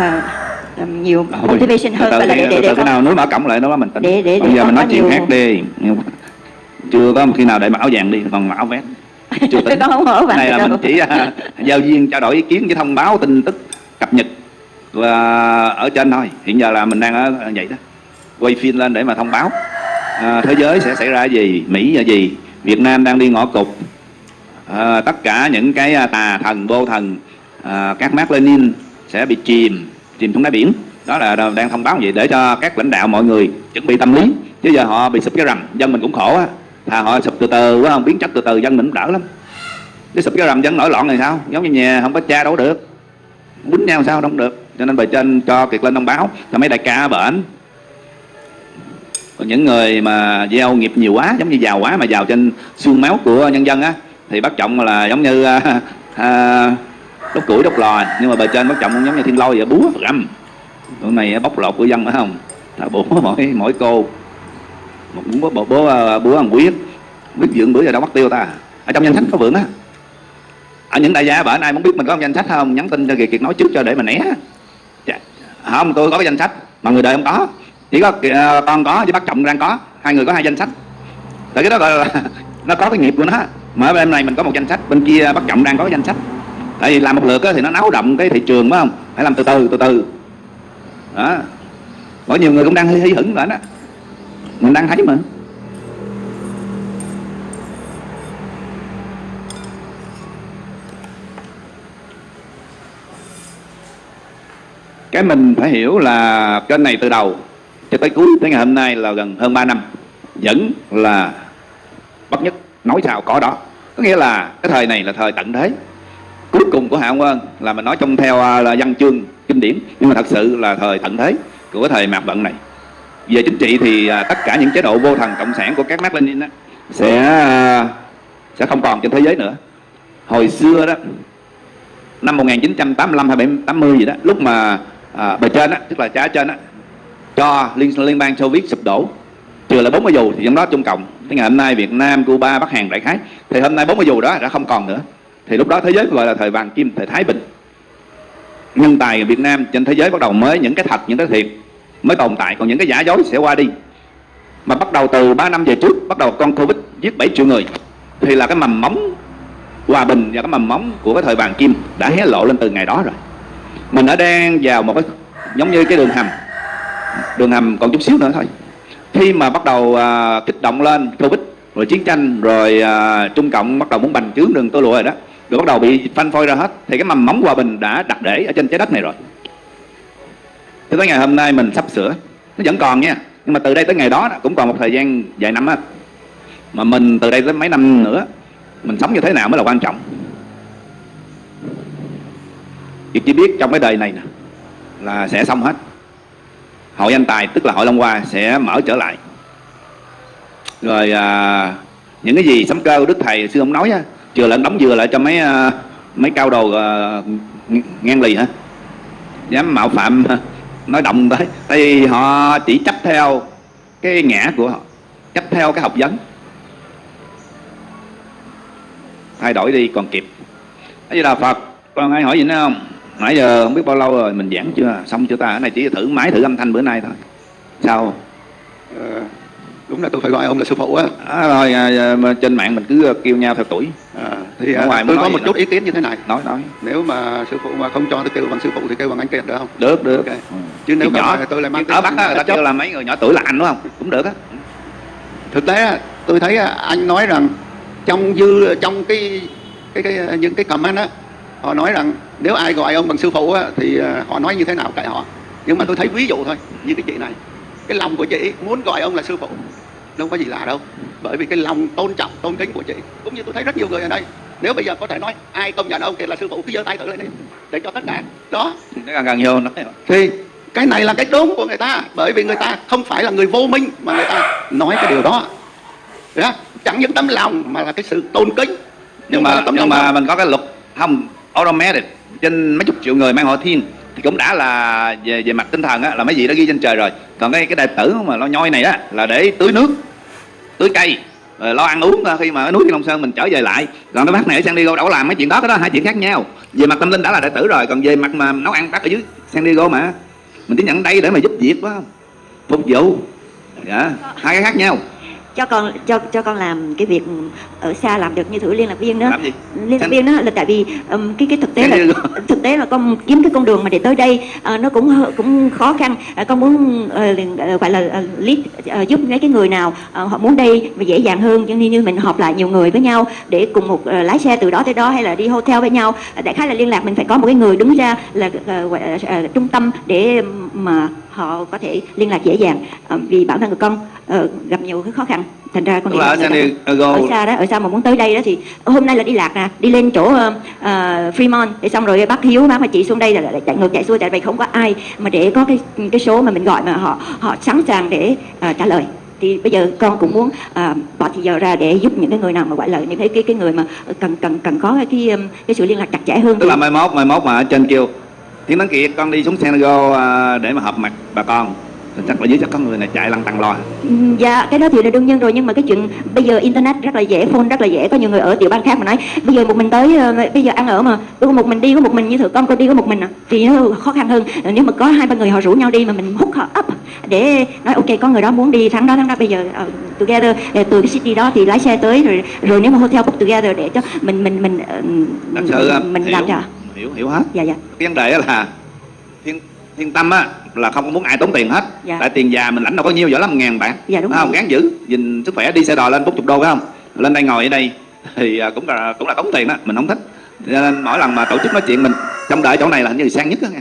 ừm, nhiều motivation hơn từ và là để để để con nào núi mở cổng lại nó mình tính. Để- để- bây để giờ mình nói chuyện nhiều- khác đi. Chưa có khi nào để áo vàng đi còn áo vest chưa tính. con không mở này là đâu. mình chỉ à, giao duyên trao đổi ý kiến với thông báo tin tức cập nhật và ở trên thôi. Hiện giờ là mình đang ở vậy đó. Quay phim lên để mà thông báo. À, thế giới sẽ xảy ra gì mỹ là gì việt nam đang đi ngõ cụt à, tất cả những cái à, tà thần vô thần à, các mác lenin sẽ bị chìm chìm xuống đáy biển. Đó là đang thông báo vậy để cho các lãnh đạo mọi người chuẩn bị tâm lý. Chứ giờ họ bị sụp cái rầm dân mình cũng khổ á. Thà họ sụp từ từ quá không biến chất từ từ dân mình cũng đỡ lắm. Cái sụp cái rầm dân nổi loạn này sao? Giống như nhà không có cha đâu được. Quýnh nhau sao đâu được. Cho nên bề trên cho kiệt lên thông báo. Cho mấy đại ca ở bển. Còn những người mà gieo nghiệp nhiều quá giống như giàu quá mà giàu trên xương máu của nhân dân á thì bắt trọng là giống như à, à, đốt củi đốt lò nhưng mà bề trên bắt trọng cũng giống như thiên lôi vậy búa rầm tụi này bóc lột của dân phải không? Là búa mỗi mỗi cô. Một búa búa búa, à, búa ăn quyết biết dưỡng bữa giờ đâu bắt tiêu ta. Ở trong danh sách có vượng á. Ở những đại gia bển ai muốn biết mình có danh sách không nhắn tin cho kiệt kiệt nói trước cho để mình né. Dạ. Không tôi có cái danh sách mà người đời không có. Chỉ có uh, con có với bác trọng đang có. Hai người có hai danh sách. Tại cái đó gọi là nó có cái nghiệp của nó mà bên này mình có một danh sách, bên kia bất trọng đang có danh sách. Tại vì làm một lượt thì nó náo động cái thị trường, phải không? Phải làm từ từ từ từ. Đó. Có nhiều người cũng đang hí hửng lại đó. Mình đang thấy mà. Cái mình phải hiểu là kênh này từ đầu cho tới cuối, tới ngày hôm nay là gần hơn 3 năm, vẫn là bất nhất nói sao có đó. Có nghĩa là cái thời này là thời tận thế. Cuối cùng của hạ quân là mình nói trong theo à, là văn chương kinh điển. Nhưng mà thật sự là thời tận thế của cái thời mạt vận này. Về chính trị thì à, tất cả những chế độ vô thần cộng sản của các Mác Lenin đó sẽ à, sẽ không còn trên thế giới nữa. Hồi xưa đó năm 1985 hay 80 gì đó lúc mà à, bề trên á tức là cha trên á cho liên liên bang Xô Viết sụp đổ trừ là 40 dù thì trong đó Trung Cộng tới ngày hôm nay Việt Nam, Cuba, Bắc Hàn, đại khái. Thì hôm nay 40 dù đó đã không còn nữa. Thì lúc đó thế giới gọi là thời vàng kim, thời Thái Bình. Nhân tài Việt Nam trên thế giới bắt đầu mới những cái thật, những cái thiệt mới tồn tại. Còn những cái giả dối sẽ qua đi. Mà bắt đầu từ 3 năm về trước, bắt đầu con Covid giết 7 triệu người, thì là cái mầm móng hòa bình và cái mầm móng của cái thời vàng kim đã hé lộ lên từ ngày đó rồi. Mình đã đang vào một cái, giống như cái đường hầm. Đường hầm còn chút xíu nữa thôi khi mà bắt đầu à, kích động lên covid rồi chiến tranh rồi à, trung cộng bắt đầu muốn bành trướng đường tôi lụa rồi đó rồi bắt đầu bị phanh phôi ra hết thì cái mầm móng hòa bình đã đặt để ở trên trái đất này rồi. Thế tới ngày hôm nay mình sắp sửa. Nó vẫn còn nha nhưng mà từ đây tới ngày đó, cũng còn một thời gian vài năm á mà mình từ đây tới mấy năm nữa mình sống như thế nào mới là quan trọng? Việc chỉ biết trong cái đời này nè là sẽ xong hết hội anh tài tức là hội long hoa sẽ mở trở lại. Rồi à, những cái gì sấm cơ đức thầy xưa ông nói á chừa lẫn đóng dừa lại cho mấy à, mấy cao đồ à, ngang lì hả? Dám mạo phạm nói động tới. Tại vì họ chỉ chấp theo cái ngã của họ chấp theo cái học vấn. Thay đổi đi còn kịp. Thế là Phật? Còn ai hỏi gì nữa không? Nãy giờ không biết bao lâu rồi mình giảng chưa? Xong chưa ta? Cái này chỉ thử máy thử âm thanh bữa nay thôi. Sao? Ờ, đúng là tôi phải gọi ông là sư phụ á. À, rồi à, trên mạng mình cứ kêu nhau theo tuổi. À, thì Ở à, ngoài muốn tôi có một chút nữa? ý kiến như thế này. Nói nói. Nếu mà sư phụ mà không cho tôi kêu bằng sư phụ thì kêu bằng anh kiệt được không? Được được. Ok. ừ. chứ nếu không thì tôi lại mang ở bắc á, người ta kêu là mấy người nhỏ tuổi là anh đúng không? Cũng được á. Thực tế tôi thấy anh nói rằng trong dư trong cái cái, cái những cái comment á họ nói rằng nếu ai gọi ông bằng sư phụ á, thì à, họ nói như thế nào kệ họ. Nhưng mà tôi thấy ví dụ thôi như cái chị này. Cái lòng của chị muốn gọi ông là sư phụ đâu có gì lạ đâu. Bởi vì cái lòng tôn trọng tôn kính của chị. Cũng như tôi thấy rất nhiều người ở đây. Nếu bây giờ có thể nói ai công nhận ông kia là sư phụ cứ giơ tay thử lên đi để cho tất cả. Đó. Gần gần vô nói thì cái này là cái đúng của người ta. Bởi vì người ta không phải là người vô minh mà người ta nói cái điều đó. Đó. chẳng những tấm lòng mà là cái sự tôn kính. Nhưng mà mà tấm nhưng mà mình có cái luật không automatic trên mấy chục triệu người mang họ thiên, thì cũng đã là về về mặt tinh thần á, là mấy gì đã ghi trên trời rồi. Còn cái cái đệ tử mà lo nhoi này á, là để tưới nước, tưới cây, rồi lo ăn uống, khi mà ở núi Thiên Long Sơn mình trở về lại. Còn cái bác này ở San Diego đâu làm mấy chuyện đó, cái đó hai chuyện khác nhau. Về mặt tâm linh đã là đệ tử rồi, còn về mặt mà nấu ăn bác ở dưới San Diego mà, mình chỉ nhận đây để mà giúp việc đó phục vụ. Dạ hai cái khác nhau cho con cho cho con làm cái việc ở xa làm được như thử liên lạc viên đó. Làm gì? Liên lạc viên đó là tại vì um, cái cái thực tế là thực tế là con kiếm cái con đường mà để tới đây ờ, nó cũng cũng khó khăn. Ờ, con muốn ờ, gọi là ờ, lead ờ, giúp mấy cái người nào ờ, họ muốn đây và dễ dàng hơn. Cho nên như mình họp lại nhiều người với nhau để cùng một ờ, lái xe từ đó tới đó hay là đi hotel với nhau. Đại khái là liên lạc mình phải có một cái người đứng ra là gọi là, ờ, trung tâm để mà họ có thể liên lạc dễ dàng Ờ, vì bản thân của con ờ, gặp nhiều cái khó khăn. Thành ra con là ở Diego ở xa đó ở xa mà muốn tới đây đó thì hôm nay là đi lạc nè đi lên chỗ uh, Fremont để xong rồi bác Hiếu bác và chị xuống đây là, là chạy ngược chạy xuôi tại vì không có ai mà để có cái cái số mà mình gọi mà họ họ sẵn sàng để ờ, trả lời. Thì bây giờ con cũng muốn ờ, bỏ thời giờ ra để giúp những cái người nào mà gọi là những cái cái cái người mà cần cần cần có cái cái, cái sự liên lạc chặt chẽ hơn. Tức là mai mốt mai mốt mà ở trên kêu tiếng tấn kiệt con đi xuống Diego à, để mà họp mặt bà con chắc là dưới chắc có người này chạy lăn tăng lo Ừm, Dạ, cái đó thì là đương nhiên rồi nhưng mà cái chuyện bây giờ internet rất là dễ, phone rất là dễ, có nhiều người ở tiểu bang khác mà nói bây giờ một mình tới ờ, bây giờ ăn ở mà tôi có một mình đi có một mình như thử con con đi có một mình à, thì nó khó khăn hơn. Ờ, Nếu mà có hai ba người họ rủ nhau đi mà mình hút họ up để nói ok có người đó muốn đi tháng đó tháng đó bây giờ ờ, together từ cái city đó thì lái xe tới rồi rồi nếu mà hotel book together để cho mình mình mình thật sự à, mình hiểu, làm cho. Hiểu hiểu hết. Dạ dạ. cái vấn đề là thiên thiên tâm á là không có muốn ai tốn tiền hết. Dạ. tại tiền già mình lãnh đâu có nhiêu vỏ lắm ngàn bạc Dạ, đúng không? gắng giữ nhìn sức khỏe đi xe đò lên bốn chục đô phải không? Lên đây ngồi ở đây thì à, cũng là cũng là tốn tiền đó. Mình không thích. Cho nên mỗi lần mà tổ chức nói chuyện mình trong đợi chỗ này là hình như sang nhất đó nha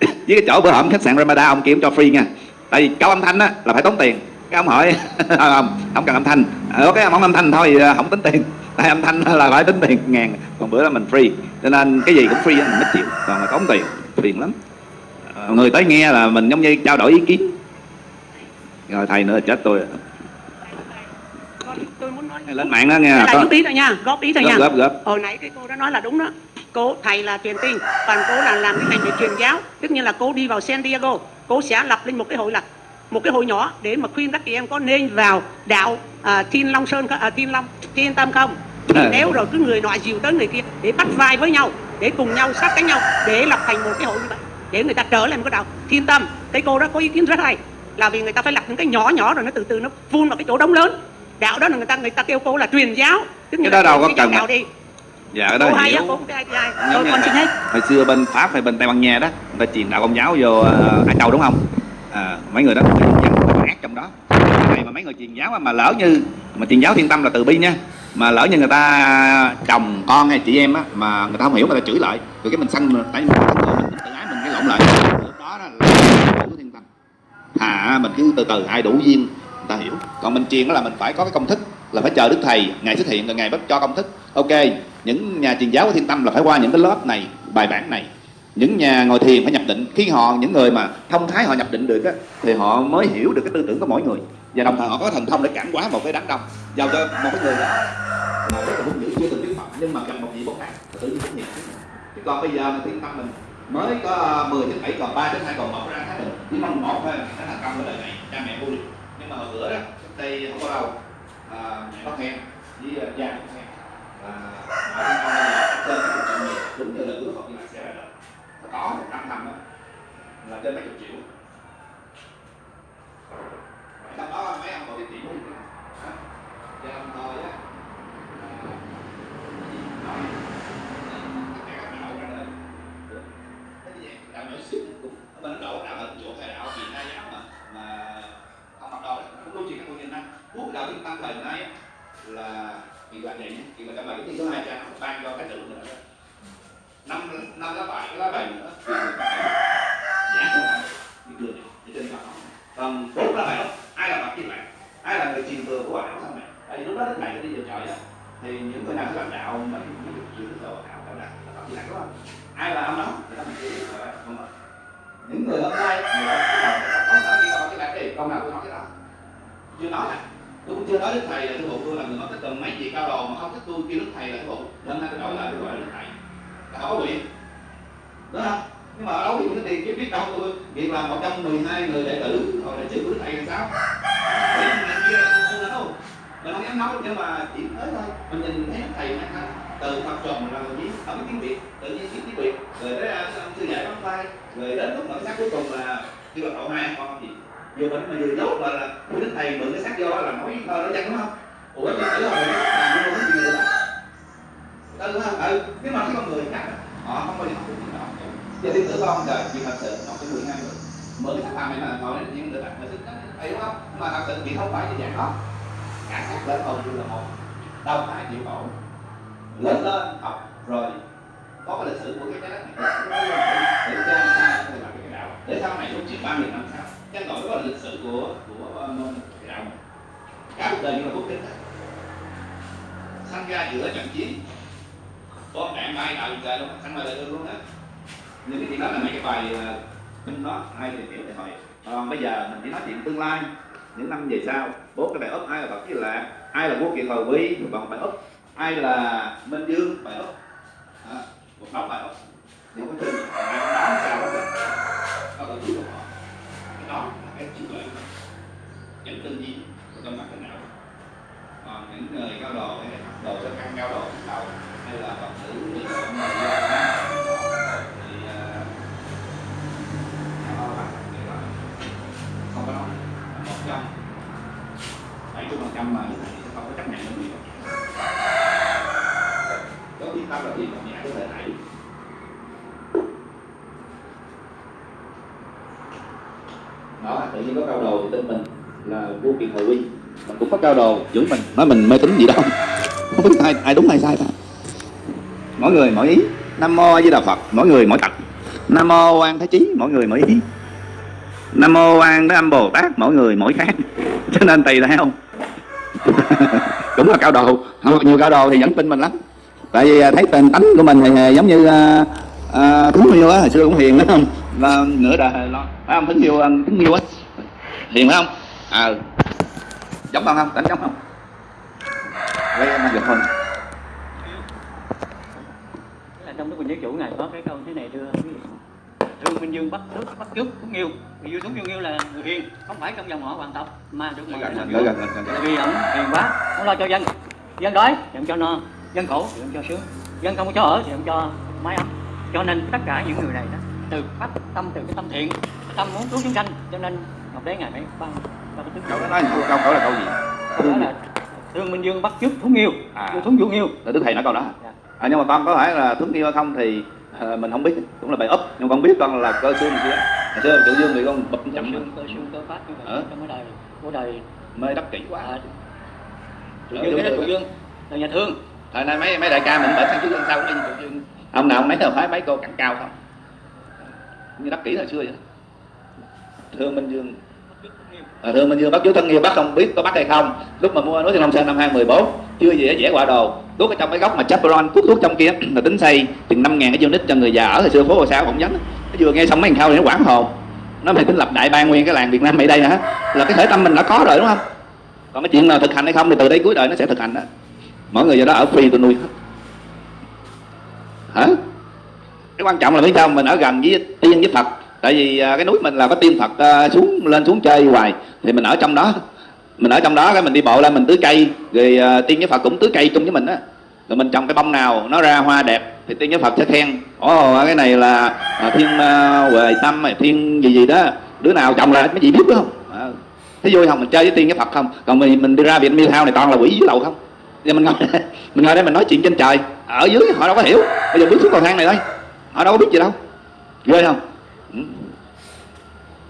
với cái chỗ bữa hổm khách sạn Ramada ông kiếm cho free nha. Tại vì câu âm thanh á là phải tốn tiền. Cái ông hỏi không không cần âm thanh. Ờ, cái không âm thanh thôi à, không tính tiền tại âm thanh là phải tính tiền ngàn. Còn bữa đó mình free. Cho nên cái gì cũng free mình mới chịu. Còn là tốn tiền phiền lắm. Người tới nghe là mình giống như trao đổi ý kiến. Rồi thầy nữa là chết tôi. Tôi muốn nói lên mạng đó nghe là có ý thôi nha góp ý thôi góp nha. Góp góp hồi nãy cái cô đã nói là đúng đó. Cô thầy là truyền tin. Còn cô là làm cái ngành về truyền giáo. Tức như là cô đi vào San Diego cô sẽ lập lên một cái hội là một cái hội nhỏ để mà khuyên các chị em có nên vào đạo à, Thiên Long Sơn à, Thiên Long Thiên Tâm không À. nếu rồi cứ người nọ dìu tới người kia để bắt vai với nhau để cùng nhau sát cánh nhau để lập thành một cái hội như vậy để người ta trở lại một cái đạo. Thiên Tâm cái cô đó có ý kiến rất hay là vì người ta phải lập những cái nhỏ nhỏ rồi nó từ từ nó vun vào cái chỗ đống lớn. Đạo đó là người ta người ta kêu cô là truyền giáo tức Cái đó đâu có cần đạo đi. Dạ cái đó cô hay hiểu. cô thôi như con xin hết hồi xưa bên pháp hay bên tây ban nha đó người ta truyền đạo công giáo vô uh, ai châu đúng không? À, mấy người đó ác trong đó. Này mà mấy người truyền giáo mà lỡ như mà truyền giáo thiên tâm là từ bi nha mà lỡ như người ta chồng con hay chị em á mà người ta không hiểu người ta chửi lại. Rồi cái mình săn tại vì mình thân mình tự ái mình cái lộn lại. Lúc đó là đủ thiên tâm. À mình cứ từ từ ai đủ duyên người ta hiểu. Còn mình truyền đó là mình phải có cái công thức là phải chờ đức thầy ngày xuất hiện rồi ngày bắt cho công thức. Ok những nhà truyền giáo của thiên tâm là phải qua những cái lớp này bài bản này. Những nhà ngồi thiền phải nhập định. Khi họ những người mà thông thái họ nhập định được á, thì họ mới hiểu được cái tư tưởng của mỗi người và đồng thời họ có thần thông để cản quá một cái đám đông. Giao cho một cái người đó. Là rất là muốn giữ chưa từng biết phật nhưng mà cần một vị bồ tát tự nhiên xuất hiện chứ còn bây giờ mình thiên tâm mình mới có 10 đến 7 còn 3 đến 2 còn 1 ra thái được chỉ mong một thôi nó thành công cái đời này cha mẹ vui nhưng mà hồi bữa đó cách đây không có đâu. À, mẹ có khen với à, cha cũng khen. Và ở bên trong bây trên cái cuộc chuyện này đúng như là ước Phật như là sẽ là có một năm ra đó là trên mấy chục triệu trong đó mấy ông còn cái triệu cho nên thôi á. Đạo nhỏ xíu cũng mà nó đổ đạo hình chỗ hay đạo gì đa giáo mà mà ông mặc đồ cũng đối chuyện các con nhìn năm quốc đạo thiên tăng thời nay là kỳ quan này thì kỳ quan trả bài cái thứ hai cha ban cho cái tự nữa. Năm năm lá bài cái lá bài nữa. Giả của bạn bị cười thì trên mặt còn bốn lá bài đó ai ai là người truyền thừa của ảo sao này tại vì lúc đó đức thầy đi vào trời đó thì những người nào làm đạo mà những cái chuyện đó ảo đạo đạo là chỉ là đúng không ai là ông đó? Thì đó mình truyền thừa không? Vâng mà những người hôm nay người đó có sao đi coi cái lại kỳ câu nào tôi nói cái đó. Chưa nói là tôi cũng chưa nói đức thầy là cái bộ tôi là người mất thích từng mấy gì cao đồ mà không thích tôi kêu đức thầy là cái bộ. Nên ta tôi đổi lại tôi gọi là đức thầy. Là có quyền đúng không? Nhưng mà ở đâu thì cái tiền kiếm biết đâu tôi việc là một trong 12 người đệ tử rồi đệ tử của đức thầy làm sao? Mình kia là không đâu. Mình không dám nói nhưng mà chỉ tới thôi. Mình nhìn thấy thầy mang thanh từ phật tròn là mình biết ấm tiếng việt, tự nhiên biết tiếng việt. Rồi tới à, sư dạy bắt tay. Rồi đến lúc mà cái cuối cùng là kêu là cậu hai con gì? Vừa bệnh mà vừa dốt và là của đức thầy mượn cái xác do là nói thơ nó chân đúng không? Ủa, cái tử rồi là nó không gì nữa đó đúng không ừ, ừ. nhưng mà cái con người khác họ không bao giờ học được gì đó tử con trời chuyện thật sự học cái mười hai người mượn cái xác phạm này là ngồi đến những người bạn mà thích ấy đúng không? Nhưng mà thật sự thì không phải như vậy đó cả các lên hầu như là một. Đâu phải chịu khổ lớn lên, học rồi, có cái lịch sử của cái trái đất này. Để ra sao để làm cái đạo. Để sau này lúc chuyện ba nghìn năm sau, cái gọi đó là lịch sử của của ờ, cái đạo cả cuộc đời như là bút tích sanh ra giữa trận chiến. Bom đạn bay nào trời luôn sanh ra đời luôn á những cái chuyện đó là mấy cái bài ờ, kinh đó hay tìm hiểu để hỏi còn bây giờ mình chỉ nói chuyện tương lai những năm về sau bốn cái bài ấp ai là phật với lạc ai là quốc kiện hồi quy bằng bài ấp ai là minh dương bài ấp à, một đống bài úp thì có trên ai đó sao đó. Có tổ chức của họ. Cái đó là cái trí tuệ những tư duy của tâm mặt cái não. Còn những người cao đồ hay là đồ sơ căn cao đồ đầu hay là phật tử như là ông người thì ờ, họ bằng cái đó không có nói một trăm chục mươi phần trăm mà cái này sẽ không có chấp nhận được gì. Có biết pháp là gì mà nhà có thể thảy đó, tự nhiên có cao đồ thì tin mình là vua kiệt hồi quy. Mình cũng có cao đồ, giữ mình, nói mình mê tín gì đâu không biết ai ai đúng, ai sai cả mỗi người mỗi ý. Nam mô với đà phật, mỗi người mỗi tật. Nam mô quan thế chí, mỗi người mỗi ý. Nam mô quan thế âm bồ tát, mỗi người mỗi khác. Cho nên tùy theo cũng là cao đồ. Không nhiều cao đồ thì vẫn tin mình lắm. Tại vì à, thấy tên tánh của mình thì à, giống như à, uh, uh, thính yêu á hồi xưa cũng hiền đó không? Là nửa đời lo. Phải không thính yêu thính yêu á? Hiền phải không? À giống không không? Tánh giống không? Lấy em được không là trong lúc mình nhớ chủ này có cái câu thế này đưa quý vị thương minh dương bắt tước bắt chước cũng yêu vì dương xuống dương yêu là người hiền không phải trong dòng họ hoàng tộc mà được mọi người vua gần gần gần Tại vì ổng hiền quá không lo cho dân dân đói thì ông cho no dân khổ thì ông cho sướng. Dân không có cho ở thì ông cho mái ấm. Cho nên tất cả những người này đó từ phát tâm từ cái tâm thiện tâm muốn cứu chúng sanh cho nên ngọc đế ngài mới ban ban tướng đó nói câu câu là câu gì? Đó là thương minh dương bắt chước thúng yêu À. thúng vũ yêu là đức thầy nói câu đó. Dạ. à, nhưng mà con có phải là thúng yêu hay không thì ờ, mình không biết cũng là bài úp nhưng con biết con là cơ xương kia hồi xưa tự dương thì con bập cơ chậm xương cơ xương cơ phát như vậy Ờ. trong cái đời của đời. Mê đắc kỷ quá. À, Ở dương cái đó trụ dương là nhà thương. Thời nay mấy mấy đại ca mình bệnh sang trước sau cũng tự dương ông nào mấy thờ phái mấy cô cẳng cao không? Như đắc kỷ hồi xưa vậy thương minh dương à, thưa minh dương bác chú thân yêu bác không biết có bắt hay không. Lúc mà mua núi thiên long sơn năm 2014 chưa gì dễ quả đồ. Đốt ở trong cái góc mà chaperon tuốt thuốc trong kia là tính xây chừng năm ngàn cái unit cho người già ở hồi xưa phố hồ sao phỏng vấn nó vừa nghe xong mấy thằng khao thì nó quảng hồn. Nó mày tính lập đại ban nguyên cái làng việt nam mày đây hả? Là cái thể tâm mình đã có rồi đúng không? Còn cái chuyện nào thực hành hay không thì từ đây cuối đời nó sẽ thực hành đó. Mỗi người do đó ở free tôi nuôi hết. Hả? Cái quan trọng là biết sao mình ở gần với tiên với phật tại vì à, cái núi mình là có tiên phật à, xuống lên xuống chơi hoài thì mình ở trong đó. Mình ở trong đó cái mình đi bộ lên mình tưới cây rồi à, tiên với phật cũng tưới cây chung với mình á. Rồi mình trồng cái bông nào nó ra hoa đẹp thì tiên với phật sẽ khen ồ cái này là thiên huệ tâm thiên gì gì đó đứa nào trồng là mấy chị biết đúng không à, vui không? Mình chơi với tiên với phật không? Còn mình mình đi ra viện miêu thao này toàn là quỷ dưới lầu không? Giờ mình ngồi mình ngồi đây mình nói chuyện trên trời ở dưới họ đâu có hiểu. Bây giờ bước xuống cầu thang này thôi họ đâu có biết gì đâu. Ghê không?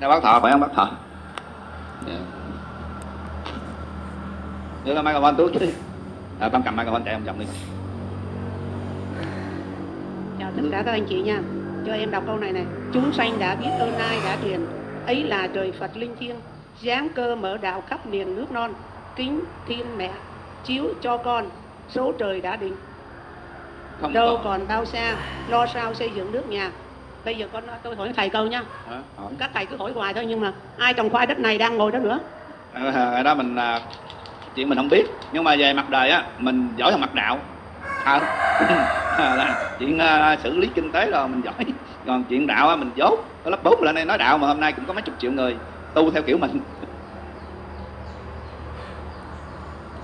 Đây bác thọ phải không? Bác thọ Dạ. đưa cái microphone tuốt chứ à, con cầm microphone chạy ông chồng đi. Chào tất cả các anh chị nha cho em đọc câu này này. Chúng sanh đã biết ơn ai đã truyền ấy là trời phật linh thiêng giáng cơ mở đạo khắp miền nước non. Kính thiên mẹ chiếu cho con số trời đã định. Không đâu có. còn bao xa lo sao xây dựng nước nhà bây giờ con tôi hỏi thầy câu nha. Hả? hỏi. Các thầy cứ hỏi hoài thôi nhưng mà ai trồng khoai đất này đang ngồi đó nữa? À, đó mình à, chuyện mình không biết. Nhưng mà về mặt đời á mình giỏi hơn mặt đạo. À, là chuyện à, xử lý kinh tế rồi mình giỏi. Còn chuyện đạo á mình dốt. Có lớp bốn lên đây nói đạo mà hôm nay cũng có mấy chục triệu người tu theo kiểu mình.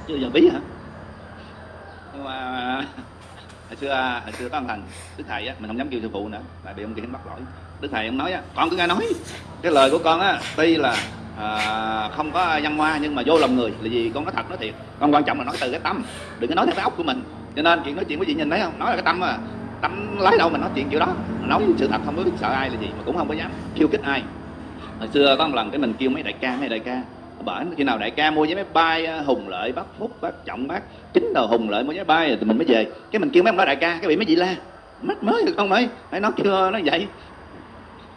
Chưa giờ bí hả? Nhưng mà hồi xưa hồi xưa có một thằng đức thầy á mình không dám kêu sư phụ nữa tại bị ông kia bắt lỗi. Đức thầy ông nói á con cứ nghe nói. Cái lời của con á tuy là à, không có văn hoa nhưng mà vô lòng người là gì con nói thật nói thiệt. Con quan trọng là nói từ cái tâm đừng có nói theo cái óc của mình. Cho nên chuyện nói chuyện với chị nhìn thấy không? Nói là cái tâm à tâm lấy đâu mà nói chuyện kiểu đó. Nói sự thật không có biết sợ ai là gì mà cũng không có dám khiêu khích ai. Hồi xưa có một lần cái mình kêu mấy đại ca mấy đại ca bởi khi nào đại ca mua vé máy bay à, hùng lợi, bác phúc bác trọng, bác chính đầu hùng lợi mua vé máy bay rồi tụi mình mới về. Cái mình kêu mấy ông đó, đại ca, cái bị mấy chị la. Mất mới được không mấy phải nói chưa, nói vậy.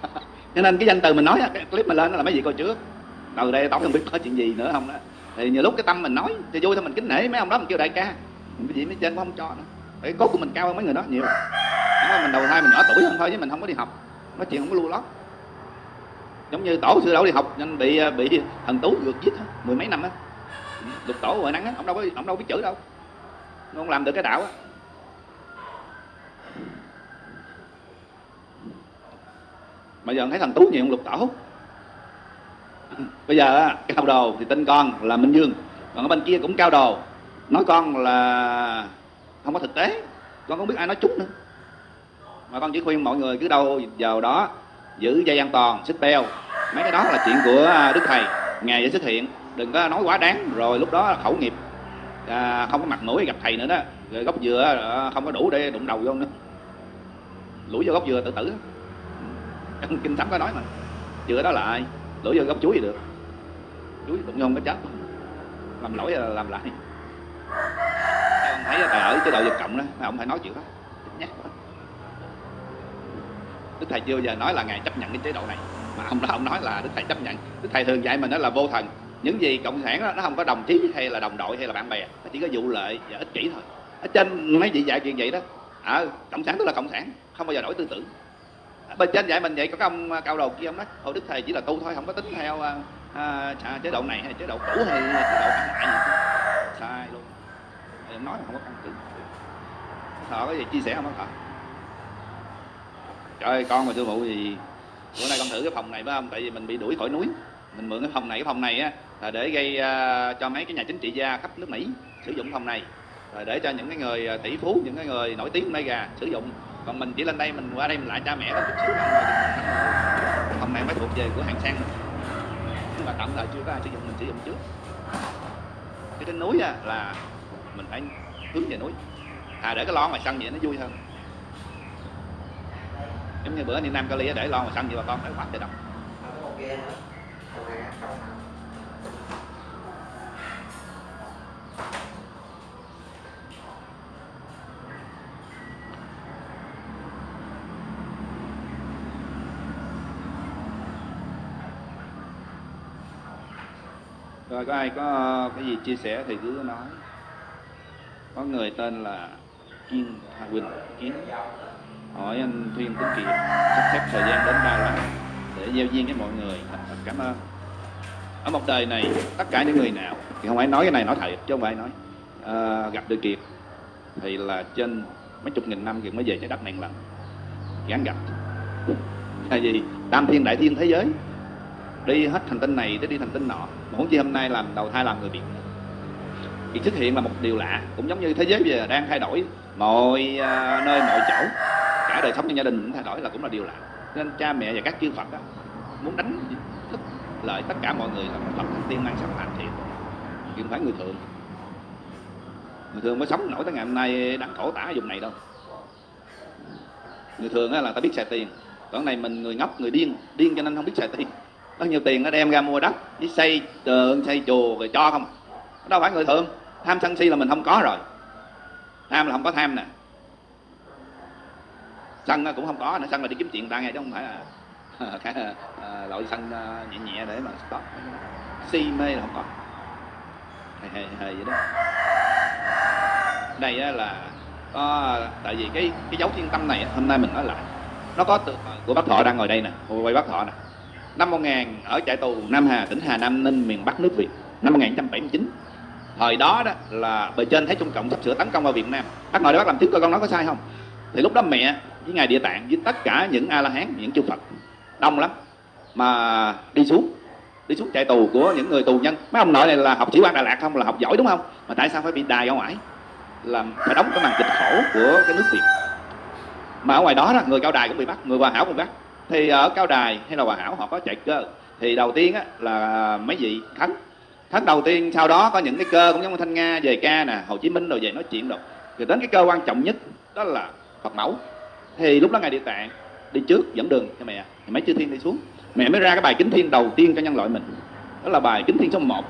Cho nên cái danh từ mình nói cái clip mình lên là mấy vị coi trước. Từ đây tao không biết có chuyện gì nữa không đó. Thì nhiều lúc cái tâm mình nói, thì vui thôi, mình kính nể mấy ông đó, mình kêu đại ca. Cái gì mấy trên cũng không cho nữa. Cái cốt của mình cao hơn mấy người đó nhiều. Mình đầu thai mình nhỏ tuổi hơn thôi chứ mình không có đi học. Nói chuyện không có lưu lót giống như tổ sư đâu đi học nên bị à, bị thần tú vượt giết thôi, mười mấy năm á. Lục tổ ngoài nắng á ông đâu có ông đâu biết chữ đâu. Không làm được cái đạo á. Bây giờ thấy thần tú nhiều ông lục tổ. Bây giờ cao đồ thì tên con là minh dương còn ở bên kia cũng cao đồ. Nói con là không có thực tế con không biết ai nói chút nữa. Mà con chỉ khuyên mọi người cứ đâu vào đó giữ dây an toàn xích beo. Mấy cái đó là chuyện của à, đức thầy. Ngày sẽ xuất hiện đừng có nói quá đáng. Rồi lúc đó khẩu nghiệp. À, không có mặt mũi gặp thầy nữa đó. Rồi gốc dừa à, không có đủ để đụng đầu vô nữa. Lũi vô gốc dừa tự tử. Trong kinh thánh có nói mà. Dừa đó là ai? Lũi vô gốc chuối thì được. Chuối đụng vô cái có chết. Làm lỗi là làm lại. Ông thấy thầy ở chế độ vật cộng đó ông phải nói chuyện đó. Nhắc quá đức thầy chưa giờ nói là ngài chấp nhận cái chế độ này. Mà ông đó ông nói là đức thầy chấp nhận. Đức thầy thường dạy mình đó là vô thần. Những gì cộng sản đó, nó không có đồng chí hay là đồng đội hay là bạn bè. Nó chỉ có vụ lợi và ích kỷ thôi. Ở trên mấy vị dạy chuyện vậy đó à, cộng sản tức là cộng sản không bao giờ đổi tư tưởng. Bên trên dạy mình vậy có cái ông à, cao đầu kia ông nói thôi đức thầy chỉ là tu thôi không có tính theo à, à, à chế độ này hay chế độ cũ hay chế độ phản lại gì. Sai luôn. Nói là không có căn cứ. Thọ có gì chia sẻ không có thọ? Trời ơi, con mà sư phụ thì bữa nay con thử cái phòng này phải không? Tại vì mình bị đuổi khỏi núi. Mình mượn cái phòng này cái phòng này á là để gây uh, cho mấy cái nhà chính trị gia khắp nước mỹ sử dụng phòng này. Rồi để cho những cái người à, tỷ phú những cái người nổi tiếng nơi gà sử dụng. Còn mình chỉ lên đây mình qua đây mình lại cha mẹ nó chút xíu thôi. Phòng này mới thuộc về của hàng sang. Mình nhưng mà tạm thời chưa có ai sử dụng mình sử dụng trước. Cái trên núi á, là mình phải hướng về núi. À để cái lon ngoài sân vậy nó vui hơn giống như bữa đi Nam Cali để lon mà xanh vậy bà con thấy quá trời đông rồi có ai có cái gì chia sẻ thì cứ nói. Có người tên là Kiên Hà Quỳnh Kiến hỏi anh Thuyên Tuấn Kiệt sắp xếp thời gian đến ba lần để giao duyên với mọi người. Thật, thật cảm ơn. Ở một đời này tất cả những người nào thì không phải nói cái này nói thật chứ không phải nói à, gặp được Kiệt thì là trên mấy chục nghìn năm Kiệt mới về trái đất này một lần gắn gặp. Là gì tam thiên đại thiên thế giới đi hết thành tinh này tới đi thành tinh nọ mà huống chi hôm nay làm đầu thai làm người Việt. Việc xuất hiện là một điều lạ cũng giống như thế giới bây giờ đang thay đổi mọi uh, nơi mọi chỗ cả đời sống trong gia đình cũng thay đổi là cũng là điều lạ. Nên cha mẹ và các chư Phật đó, muốn đánh thức lợi tất cả mọi người là lập thành tiên mang sắc hoàn thiện chứ không phải người thường. Người thường mới sống nổi tới ngày hôm nay đang khổ tả dùng vùng này đâu. Người thường là ta biết xài tiền. Còn này mình người ngốc người điên điên cho nên không biết xài tiền. Có nhiều tiền nó đem ra mua đất đi xây tượng xây chùa rồi cho không? Đâu phải người thường. Tham sân si là mình không có rồi. Tham là không có tham nè sân cũng không có nữa sân là đi kiếm chuyện ta nghe, chứ không phải là, cái ờ, loại sân ờ, nhẹ nhẹ để mà stop. Si mê là không có. Hề hề hề vậy đó. Đây là có, tại vì cái cái dấu thiên tâm này hôm nay mình nói lại. Nó có từ ờ, của bác thọ đang ngồi đây nè quay bác thọ nè. Năm 1000 ở trại tù Nam Hà, tỉnh Hà Nam, Ninh, miền Bắc nước Việt, năm 1979 thời đó đó là bề trên thấy Trung Cộng sắp sửa tấn công vào Việt Nam. Bác ngồi đây bác làm tiếng coi con nói có sai không? Thì lúc đó mẹ với ngài địa tạng với tất cả những a la hán những chư Phật. Đông lắm. Mà đi xuống. Đi xuống trại tù của những người tù nhân. Mấy ông nội này là học sĩ quan Đà Lạt không? Là học giỏi đúng không? Mà tại sao phải bị đài ở ngoài là phải đóng cái màn kịch khổ của cái nước Việt. Mà ở ngoài đó, đó người cao đài cũng bị bắt người hòa hảo cũng bị bắt. Thì ở cao đài hay là hòa hảo họ có chạy cơ. Thì đầu tiên á, là mấy vị thắng thắng đầu tiên sau đó có những cái cơ cũng giống như thanh nga về ca nè hồ chí minh rồi về nói chuyện rồi rồi đến cái cơ quan trọng nhất đó là phật mẫu thì lúc đó ngài địa tạng đi trước dẫn đường cho mẹ. Thì mấy chư thiên đi xuống. Mẹ mới ra cái bài kính thiên đầu tiên cho nhân loại mình. Đó là bài kính thiên số 1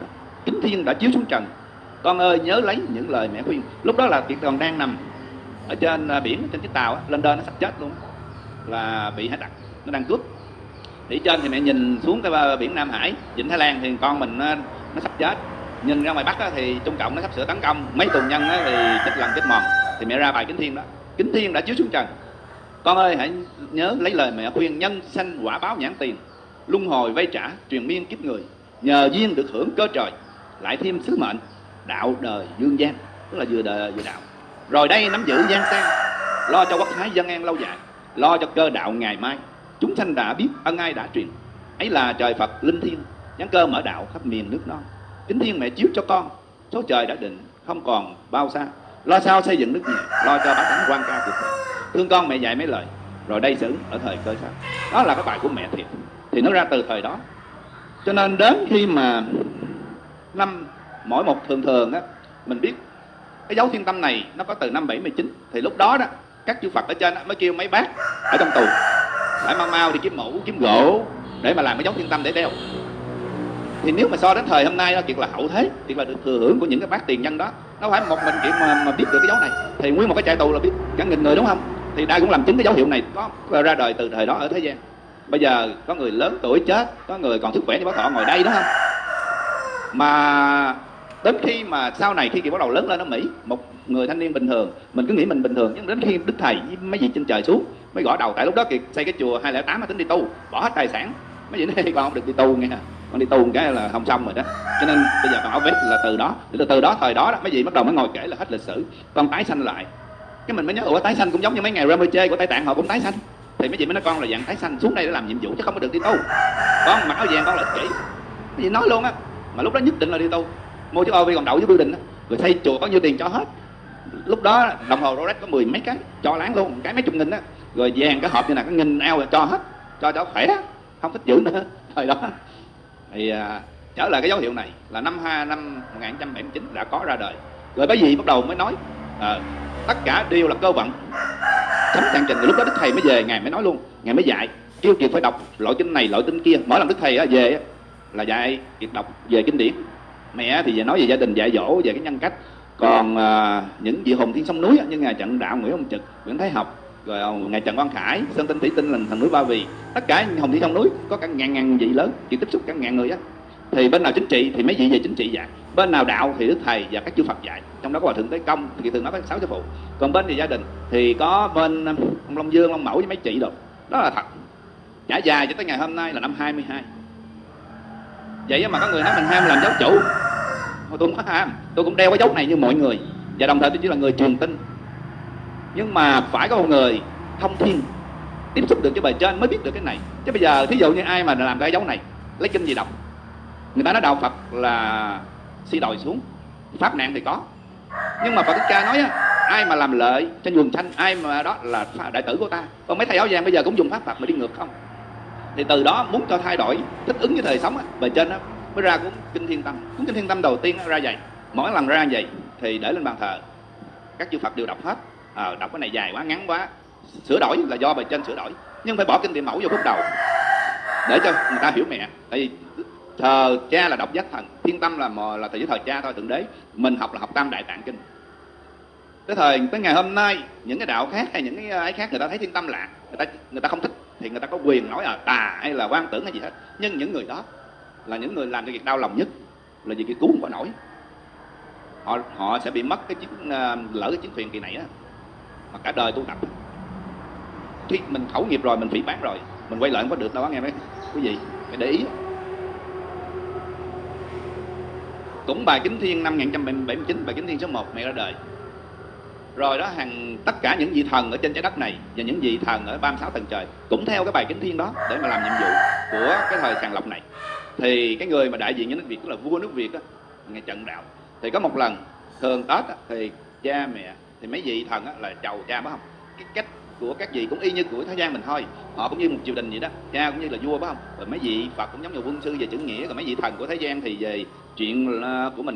kính thiên đã chiếu xuống trần. Con ơi nhớ lấy những lời mẹ khuyên. Lúc đó là kiệt còn đang nằm ở trên à, biển trên chiếc tàu lên đơn nó sắp chết luôn là bị hải tặc nó đang cướp. Thì trên thì mẹ nhìn xuống cái à, biển Nam Hải Vịnh Thái Lan thì con mình nó, nó sắp chết. Nhìn ra ngoài Bắc á, thì Trung Cộng nó sắp sửa tấn công. Mấy tù nhân á, thì chết lần chết mòn. Thì mẹ ra bài kính thiên đó. Kính thiên đã chiếu xuống trần con ơi, hãy nhớ lấy lời mẹ khuyên nhân sanh quả báo nhãn tiền, luân hồi vay trả, truyền miên kiếp người. Nhờ duyên được hưởng cơ trời, lại thêm sứ mệnh, đạo đời dương gian. Tức là vừa đời vừa đạo. Rồi đây nắm giữ gian sang lo cho quốc thái dân an lâu dài, lo cho cơ đạo ngày mai. Chúng sanh đã biết ân ai đã truyền, ấy là trời phật linh thiêng Nhắn cơ mở đạo khắp miền nước non. Kính thiên mẹ chiếu cho con, số trời đã định, không còn bao xa. Lo sao xây dựng nước nhà, lo cho bá tánh quan ca cuộc đời thương con mẹ dạy mấy lời rồi đây xử ở thời cơ sở đó là cái bài của mẹ thiệt. Thì nó ra từ thời đó. Cho nên đến khi mà năm mỗi một thường thường á mình biết cái dấu thiên tâm này nó có từ năm 79 thì lúc đó đó các chư Phật ở trên đó mới kêu mấy bác ở trong tù phải mau mau đi kiếm mũ kiếm gỗ để mà làm cái dấu thiên tâm để đeo. Thì nếu mà so đến thời hôm nay đó chuyện là hậu thế chuyện là được thừa hưởng của những cái bác tiền nhân đó nó phải một mình chuyện mà, mà biết được cái dấu này. Thì nguyên một cái trại tù là biết cả nghìn người đúng không? Thì đây cũng làm chứng cái dấu hiệu này. Có ra đời từ thời đó ở thế gian. Bây giờ có người lớn tuổi chết có người còn sức khỏe như bác thọ ngồi đây đó. Không mà đến khi mà sau này khi kỳ bắt đầu lớn lên ở mỹ một người thanh niên bình thường mình cứ nghĩ mình bình thường nhưng đến khi đức thầy với mấy vị trên trời xuống mới gõ đầu. Tại lúc đó kiệt xây cái chùa 208 mà tính đi tu bỏ hết tài sản. Mấy vị nói con không được đi tu nghe. Con đi tu một cái là không xong rồi đó. Cho nên bây giờ con áo vest là từ đó. Từ từ đó thời đó, đó mấy vị bắt đầu mới ngồi kể là hết lịch sử. Con tái sanh lại cái mình mới nhớ ủa tái sanh cũng giống như mấy ngày Ramoche của Tây Tạng họ cũng tái sanh. Thì mấy chị mới nói con là dạng tái sanh xuống đây để làm nhiệm vụ chứ không có được đi tu. Con mặc áo vàng con là chỉ cái gì nói luôn á. Mà lúc đó nhất định là đi tu. Mua chiếc OV còn đậu với building á. Rồi xây chùa có nhiêu tiền cho hết. Lúc đó đồng hồ Rolex có mười mấy cái cho láng luôn cái mấy chục nghìn đó rồi vàng cái hộp như này có nghìn ao cho hết cho cho khỏe. Không thích giữ nữa thời đó. Thì à, trở lại cái dấu hiệu này là năm hai năm 1979 đã có ra đời. Rồi bởi vì bắt đầu mới nói à, tất cả đều là cơ vận. Chấm trang trình lúc đó đức thầy mới về ngài mới nói luôn ngài mới dạy kêu kiệt phải đọc loại kinh này loại kinh kia. Mỗi lần đức thầy về là dạy kiệt đọc về kinh điển. Mẹ thì về nói về gia đình dạy dỗ về cái nhân cách. Còn à, những vị hùng thiên sông núi như ngài trận đạo nguyễn ông trực nguyễn thái học rồi à, ngài trần quang khải sơn tinh thủy tinh là thần núi ba vì tất cả hùng thiên sông núi có cả ngàn ngàn vị lớn chỉ tiếp xúc cả ngàn người á. Thì bên nào chính trị thì mấy vị về chính trị dạy bên nào đạo thì đức thầy và các chư phật dạy. Trong đó có hòa thượng tế công thì thường nói có sáu sư phụ. Còn bên thì gia đình thì có bên um, ông long dương, long mẫu với mấy chị rồi. Đó là thật. Trải dài cho tới ngày hôm nay là năm 22 vậy mà có người nói mình ham làm giáo chủ. Tôi không có ham. Tôi cũng đeo cái dấu này như mọi người. Và đồng thời tôi chỉ là người truyền tin. Nhưng mà phải có một người thông thiên, tiếp xúc được với bề trên mới biết được cái này. Chứ bây giờ thí dụ như ai mà làm cái dấu này, lấy kinh gì đọc? Người ta nói đạo phật là si đồi xuống. Pháp nạn thì có. Nhưng mà Phật Thích Ca nói á, ai mà làm lợi cho quần thanh ai mà đó là đại tử của ta. Còn mấy thầy áo vàng bây giờ cũng dùng pháp Phật mà đi ngược không? Thì từ đó muốn cho thay đổi thích ứng với thời sống á, bề trên á mới ra cuốn kinh thiên tâm. Cuốn kinh thiên tâm đầu tiên á, ra vậy. Mỗi lần ra vậy thì để lên bàn thờ. Các chư Phật đều đọc hết. À, đọc cái này dài quá ngắn quá. Sửa đổi là do bề trên sửa đổi. Nhưng phải bỏ kinh tiền mẫu vô phút đầu để cho người ta hiểu mẹ. Tại vì thờ cha là độc giác thần, thiên tâm là mò là thờ với thờ cha thôi, thượng đế. Mình học là học tam đại tạng kinh. Tới thời, tới ngày hôm nay, những cái đạo khác hay những cái, ấy khác người ta thấy thiên tâm lạ, người ta người ta không thích thì người ta có quyền nói là tà hay là quan tưởng hay gì hết. Nhưng những người đó là những người làm cái việc đau lòng nhất, là vì cái cứu không có nổi. Họ họ sẽ bị mất cái chiếc ờ, lỡ cái chiến thuyền kỳ này á, mà cả đời tu tập. Khi mình khẩu nghiệp rồi, mình phỉ bán rồi, mình quay lại không có được đâu á, nghe mấy quý vị phải để ý cũng bài kính thiên năm 1979 bài kính thiên số 1 mẹ ra đời. Rồi đó hàng tất cả những vị thần ở trên trái đất này và những vị thần ở 36 tầng trời cũng theo cái bài kính thiên đó để mà làm nhiệm vụ của cái thời sàng lọc này. Thì cái người mà đại diện cho nước Việt tức là vua nước Việt á ngày trận đạo. Thì có một lần thường Tết á, thì cha mẹ thì mấy vị thần á, là chầu cha bá không? Cái cách của các vị cũng y như của thế gian mình thôi. Họ cũng như một triều đình vậy đó. Cha cũng như là vua, phải không? Rồi mấy vị Phật cũng giống như quân sư về chữ nghĩa. Rồi mấy vị thần của thế gian thì về chuyện ờ, của mình thế